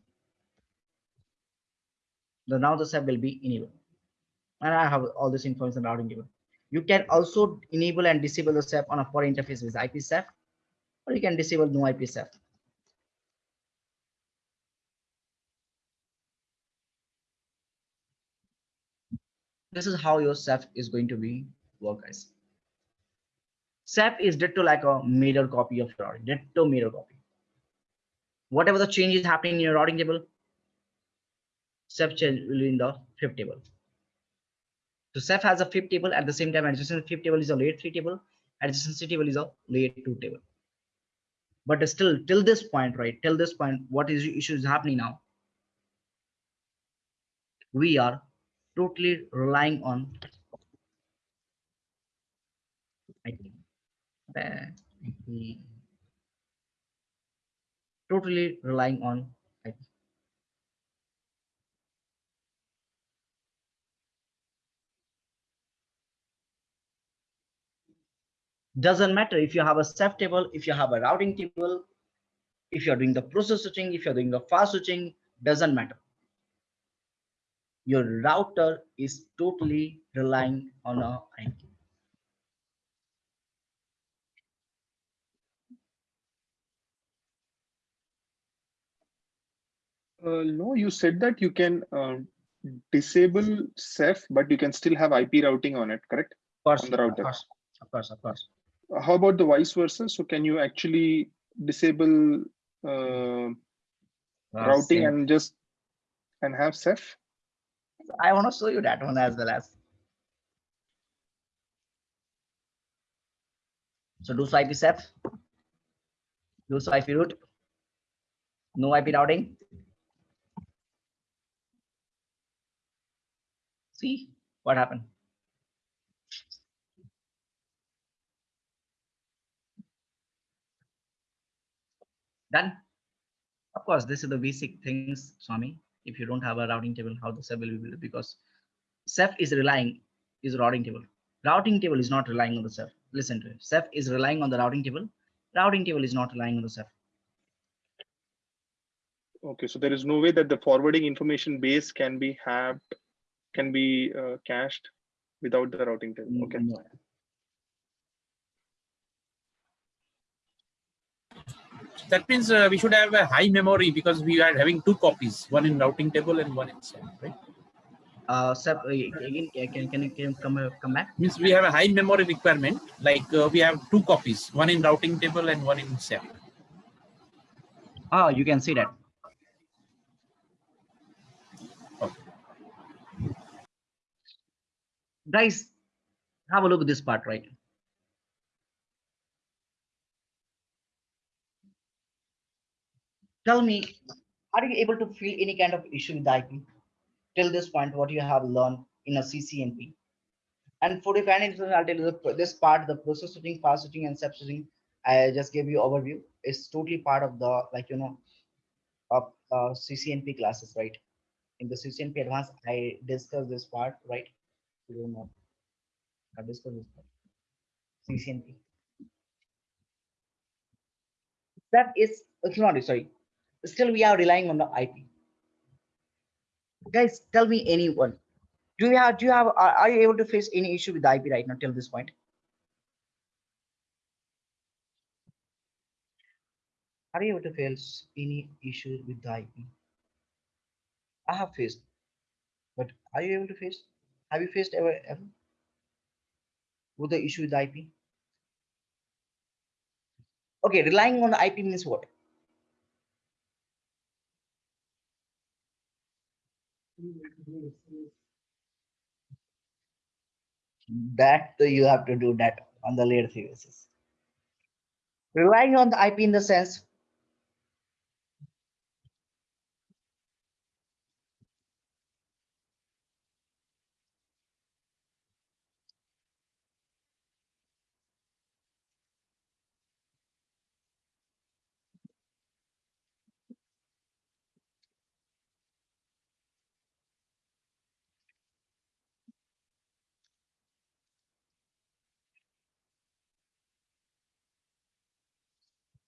the now the sub will be enabled and i have all this information routing table you can also enable and disable the CEF on a foreign interface with IP CEF, or you can disable no IP CEF. This is how your CEF is going to be work, guys. CEF is ditto like a mirror copy of your ditto mirror copy. Whatever the change is happening in your routing table, CEF change will be in the FIB table. So CEF has a FIB table at the same time adjacent FIB table is a layer three table, adjacency table is a layer two table. But still till this point, right? Till this point, what is issue is happening now? We are totally relying on IP. IP. Totally relying on IP. Doesn't matter if you have a CEF table, if you have a routing table, if you're doing the process switching, if you're doing the fast switching, doesn't matter. Your router is totally relying on a IP. Uh, no, you said that you can uh, disable CEF, but you can still have IP routing on it, correct? Of course, On the of course, of course, of course. How about the vice versa? So can you actually disable uh, Uh, routing same. and just and have CEF? I want to show you that one as well as. So do so IP CEF. Do so IP root. No IP routing. See what happened? Done. Of course, this is the basic things, Swami. If you don't have a routing table, how the CEF will be built? Because CEF is relying is routing table. Routing table is not relying on the CEF. Listen to it. CEF is relying on the routing table. Routing table is not relying on the CEF. Okay, so there is no way that the forwarding information base can be have can be uh, cached without the routing table. Okay. No. That means uh, we should have a high memory because we are having two copies, one in routing table and one in CEF, right? Uh, CEF, uh, again, can, can, can you come, uh, come back? Means we have a high memory requirement, like uh, we have two copies, one in routing table and one in CEF. Oh, you can see that. Okay. Guys, have a look at this part, right? Tell me, are you able to feel any kind of issue with IP? Till this point, what you have learned in a CCNP? And for the financial, I'll tell you this part, the process switching, fast switching, and step switching. I just gave you overview. It's totally part of the like you know, of uh, CCNP classes, right? In the CCNP advanced, I discussed this part, right? You don't know. I discussed this part. CCNP. That is, it's not, sorry. Still, we are relying on the IP. Guys, tell me anyone. Do you have, do you have, are, are you able to face any issue with the IP right now till this point? Are you able to face any issue with the IP? I have faced, but are you able to face? Have you faced ever, ever? With the issue with the IP? Okay, relying on the IP means what? That you have to do that on the layer three basis. Relying on the IP in the sense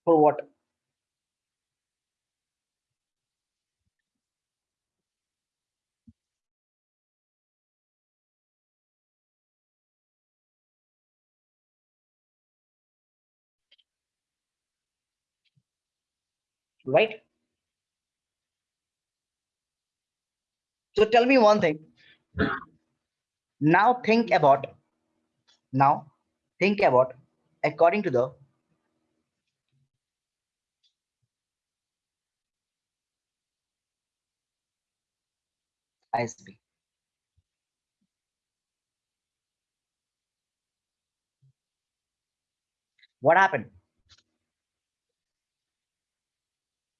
for what? Right? So tell me one thing. Now think about, now think about according to the ISP. What happened?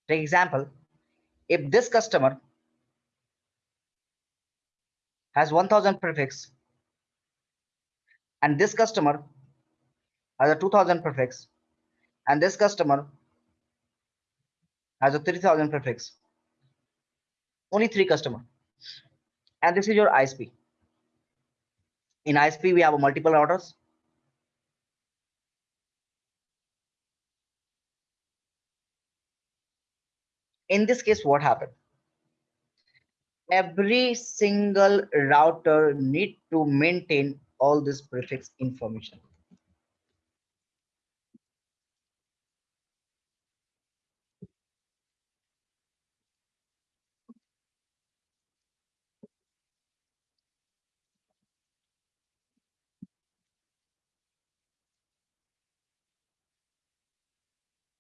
For example, if this customer has 1000 prefix and this customer has a 2000 prefix and this customer has a 3000 prefix only three customer and this is your isp in isp we have multiple routers. In this case what happened? Every single router need to maintain all this prefix information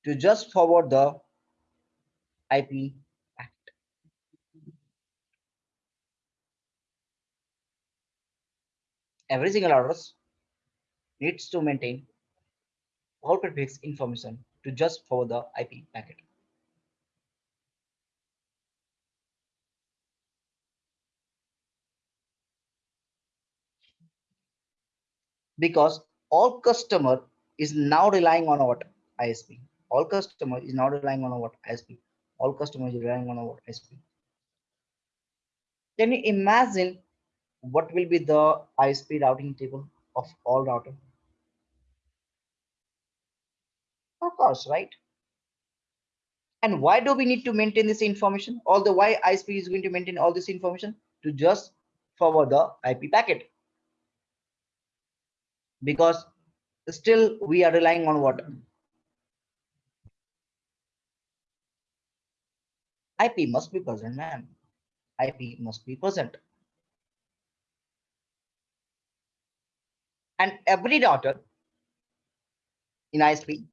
to just forward the IP packet. Every single address needs to maintain all prefix information to just forward the IP packet. Because all customer is now relying on what ISP. All customer is not relying on what ISP. All customers are relying on what ISP. Can you imagine what will be the ISP routing table of all router? Of course, right? And why do we need to maintain this information? All the why ISP is going to maintain all this information to just forward the IP packet. Because still we are relying on what? IP must be present, man. IP must be present. And every router in ISP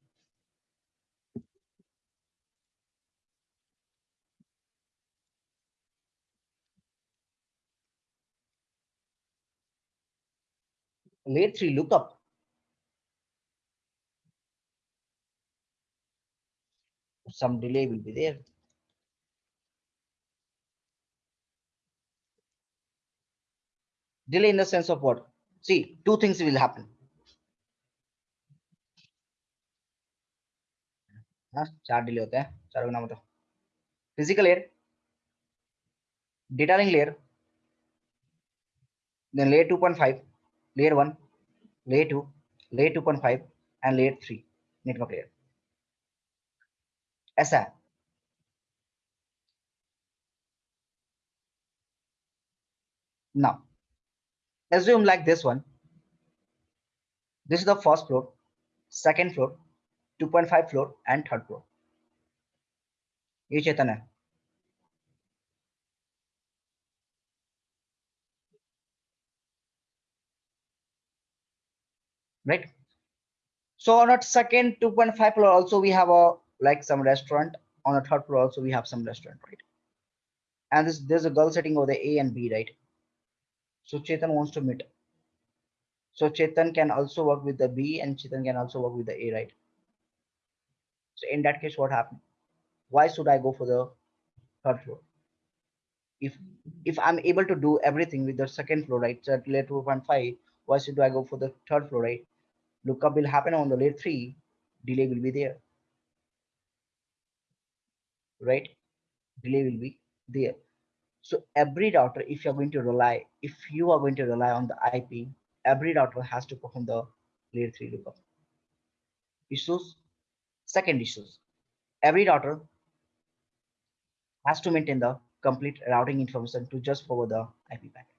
layer 3 lookup some delay will be there delay in the sense of what see two things will happen हाँ चार delay होते हैं चारों का नाम बताओ physical layer data link layer then layer 2.5 layer 1 layer 2 layer 2.5 and layer 3 network layer. SI. Now, assume like this one. This is the first floor, second floor, 2.5 floor, and third floor. ये चेतन है right so on a second 2.5 floor also we have a like some restaurant on a third floor also we have some restaurant right and this there's a girl sitting over the a and b right So chetan wants to meet. So chetan can also work with the b and chetan can also work with the a right? So in that case what happened? Why should i go for the third floor? If if i'm able to do everything with the second floor right so at layer 2.5 why should i go for the third floor right? Lookup will happen on the layer 3 delay will be there. Right? Delay will be there so every router if you're going to rely if you are going to rely on the ip every router has to perform the layer 3 lookup. Issues second issues. Every router has to maintain the complete routing information to just forward the ip packet.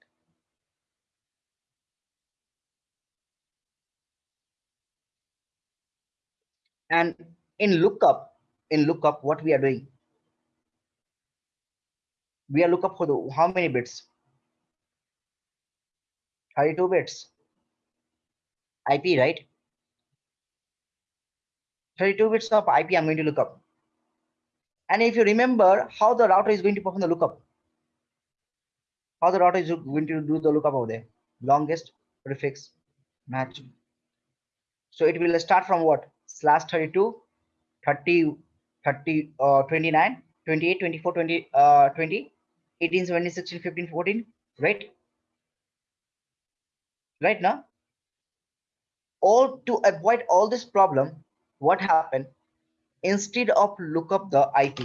And in lookup in lookup what we are doing we are lookup for the how many bits? 32 bits. Ip right? 32 bits of ip i'm going to look up. And if you remember how the router is going to perform the lookup? How the router is going to do the lookup over there? Longest prefix match. So it will start from what? Slash 32 30 30 uh 29 28 24 20 uh 20 18 17 16 15 14 right? Right now? All to avoid all this problem what happened? Instead of look up the ip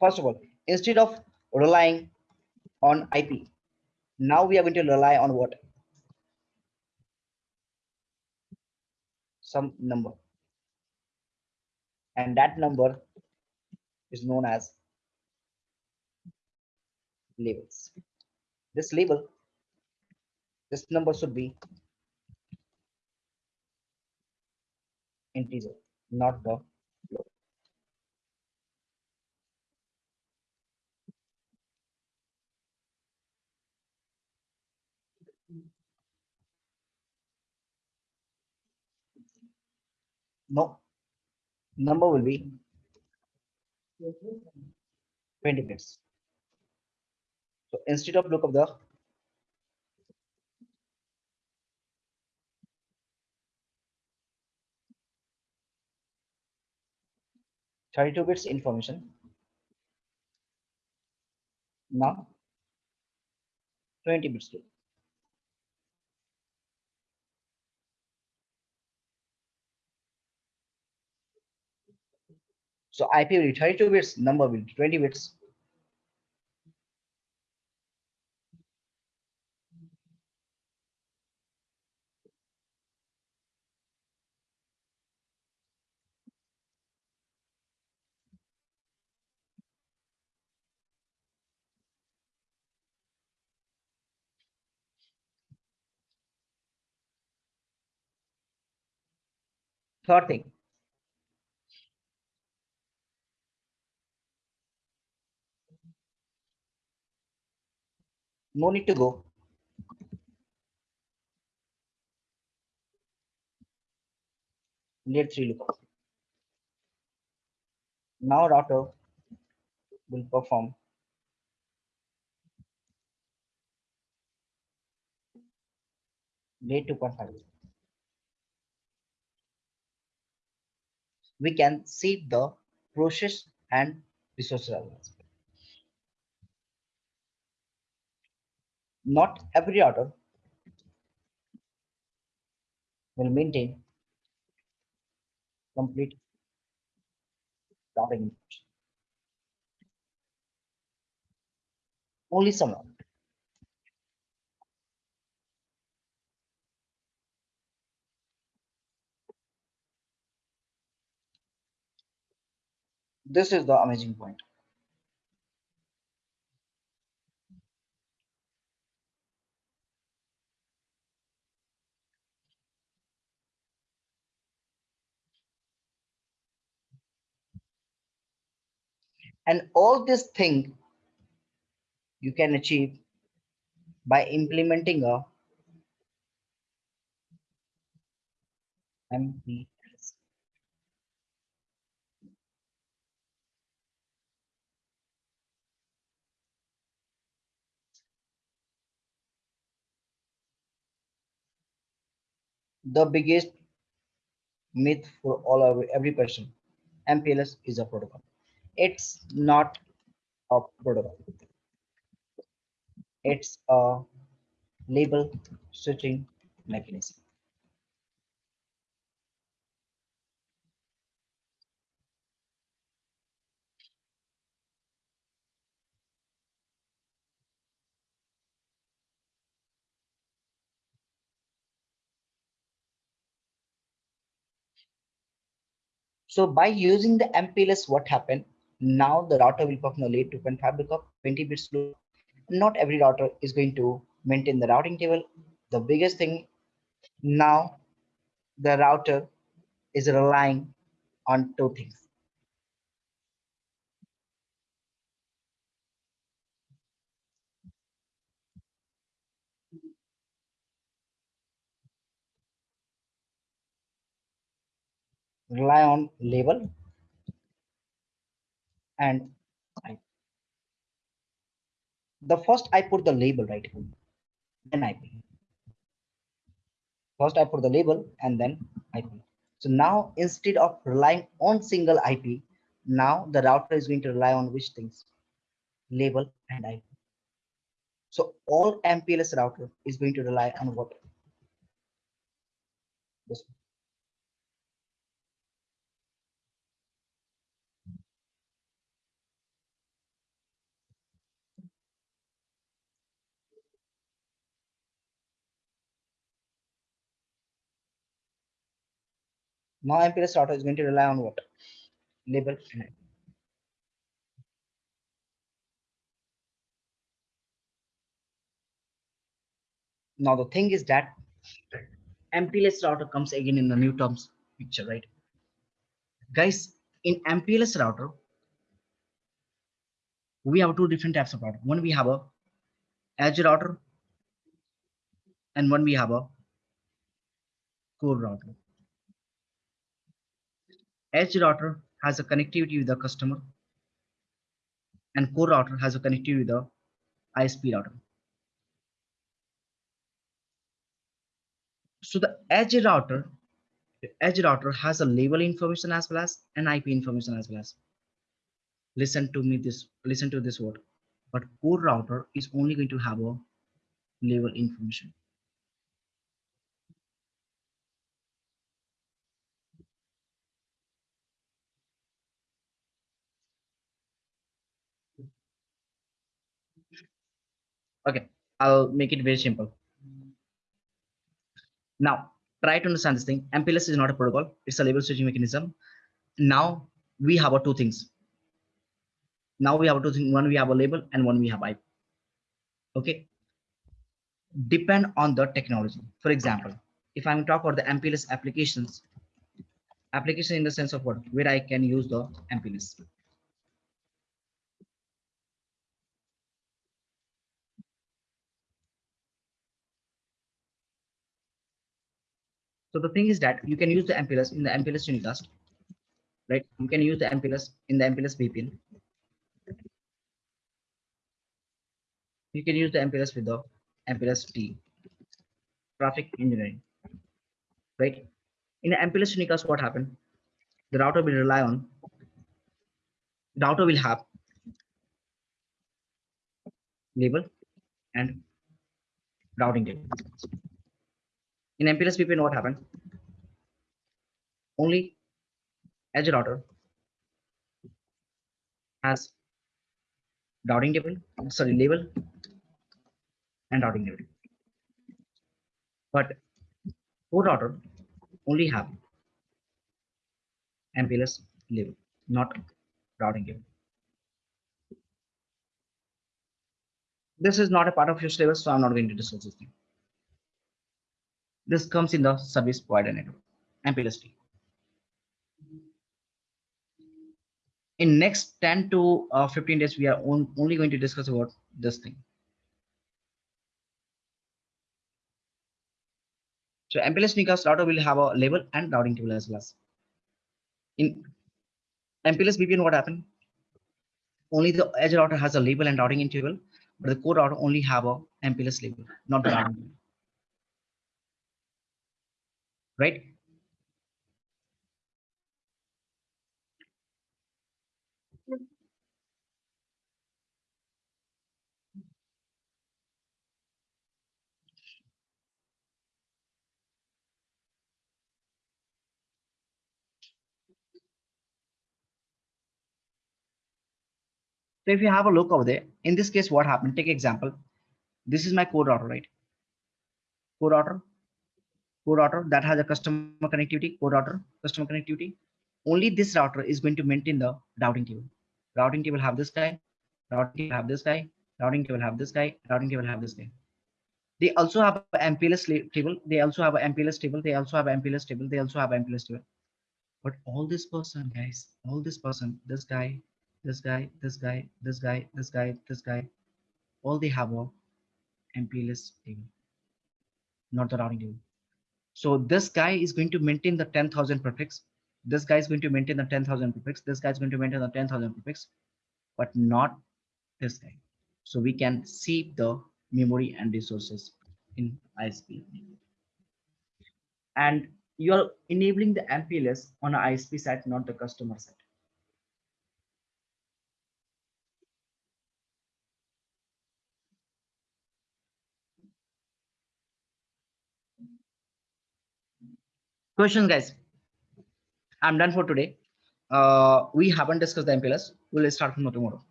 first of all instead of relying on ip now we are going to rely on what? Some number. And that number is known as labels this label this number should be integer not the float. no number will be 20 bits so instead of look of the Thirty-two bits information. Now twenty bits. to- So IP will be 32 bits, number will be 20 bits. Third thing. No need to go. Layer three lookup. Now router will perform layer 2.5. We can see the process and resource relevance. not every router will maintain complete data input. Only some router. This is the amazing point. And all this thing you can achieve by implementing a MPLS. The biggest myth for all of every person, MPLS is a protocol. It's not a protocol. It's a label switching mechanism. So by using the MPLS, what happened? Now the router will perform layer 2.5 lookup, 20 bits loop. Not every router is going to maintain the routing table. The biggest thing now, the router is relying on two things. Rely on label and I. The first I put the label right, then IP. First I put the label and then IP. So now instead of relying on single IP, now the router is going to rely on which things? Label and IP. So all MPLS router is going to rely on what? This. Now MPLS router is going to rely on what? Label. Now the thing is that MPLS router comes again in the new terms picture, right? Guys, in MPLS router, we have two different types of router. One we have a edge router, and one we have a core router. Edge router has a connectivity with the customer, and core router has a connectivity with the ISP router. So the edge router, the edge router has a label information as well as an IP information as well as. Listen to me this, listen to this word. But core router is only going to have a label information. Okay, I'll make it very simple. Now, try to understand this thing. MPLS is not a protocol. It's a label switching mechanism. Now we have two things. Now we have two things. One we have a label and one we have IP. Okay. Depend on the technology. For example, if I'm talk about the MPLS applications, application in the sense of what, where I can use the MPLS. So the thing is that you can use the MPLS in the MPLS unicast, right? You can use the MPLS in the MPLS VPN. You can use the MPLS with the MPLS TE, traffic engineering, right? In the MPLS unicast, what happened? The router will rely on, the router will have label and routing table. In MPLS VPN, what happened? Only edge router has routing table, sorry, label and routing table. But core router only have MPLS label, not routing table. This is not a part of your syllabus, so I'm not going to discuss this thing. This comes in the service provider network, MPLS tree. In next 10 to uh, 15 days, we are on, only going to discuss about this thing. So MPLS unicast router will have a label and routing table as well as. In MPLS VPN, what happened? Only the edge router has a label and routing table, but the core router only have a MPLS label, not the routing table. Right? So if you have a look over there, in this case, what happened? Take example. This is my core router, right? Core router, core router that has a customer connectivity, core router, customer connectivity. Only this router is going to maintain the routing table. Routing table have this guy, routing table have this guy, routing table have this guy, routing table have this guy. They also have an MPLS table. They also have an MPLS table. They also have an MPLS table. They also have an MPLS table. But all this person, guys, all this person, this guy, this guy, this guy, this guy, this guy, this guy, all they have a MPLS table, not the routing table. So this guy is going to maintain the 10,000 prefix. This guy is going to maintain the 10,000 prefix. This guy is going to maintain the 10,000 prefix, but not this guy. So we can see the memory and resources in ISP. And you are enabling the MPLS on a ISP side, not the customer side. Questions, guys. I'm done for today. Uh, we haven't discussed the MPLS. We'll start from tomorrow.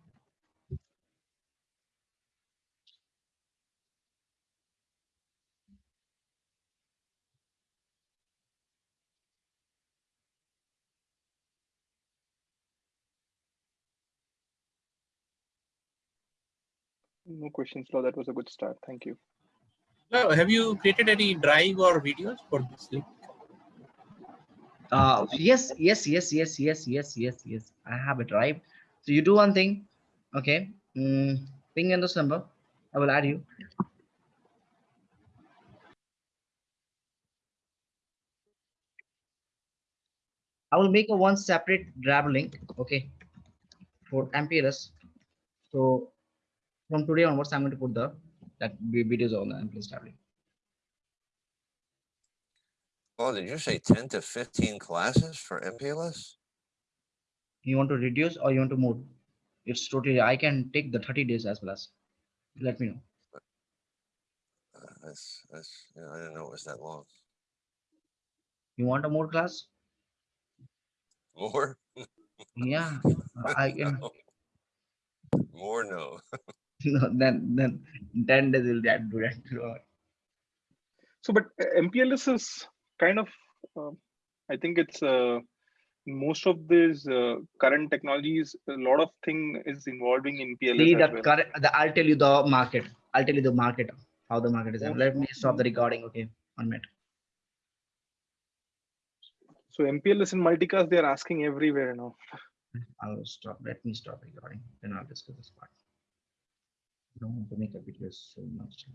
No questions, Law. That was a good start. Thank you. Uh, have you created any drive or videos for this link? Uh, yes, yes, yes, yes, yes, yes, yes, yes. I have it right. So you do one thing. Okay. Mm, ping in this number. I will add you. I will make a one separate grab link. Okay. For MPLS. So from today onwards, I'm going to put the that videos on the MPLS tab link. Oh, did you say ten to fifteen classes for MPLS? You want to reduce or you want to move? It's totally, I can take the 30 days as well as. Let me know. Uh, That's, that's, you know, I didn't know it was that long. You want a more class? More? Yeah, I can. No. More, no. No, then then ten days will that do that. So, but MPLS is kind of, uh, I think it's uh, most of these uh, current technologies, a lot of thing is involving MPLS See the well. current. The, I'll tell you the market. I'll tell you the market how the market is. Okay. Let me stop the recording. Okay, one minute. So MPLS and multicast, they're asking everywhere now. I'll stop. Let me stop recording. Then I'll discuss this part. I don't want to make a video so much.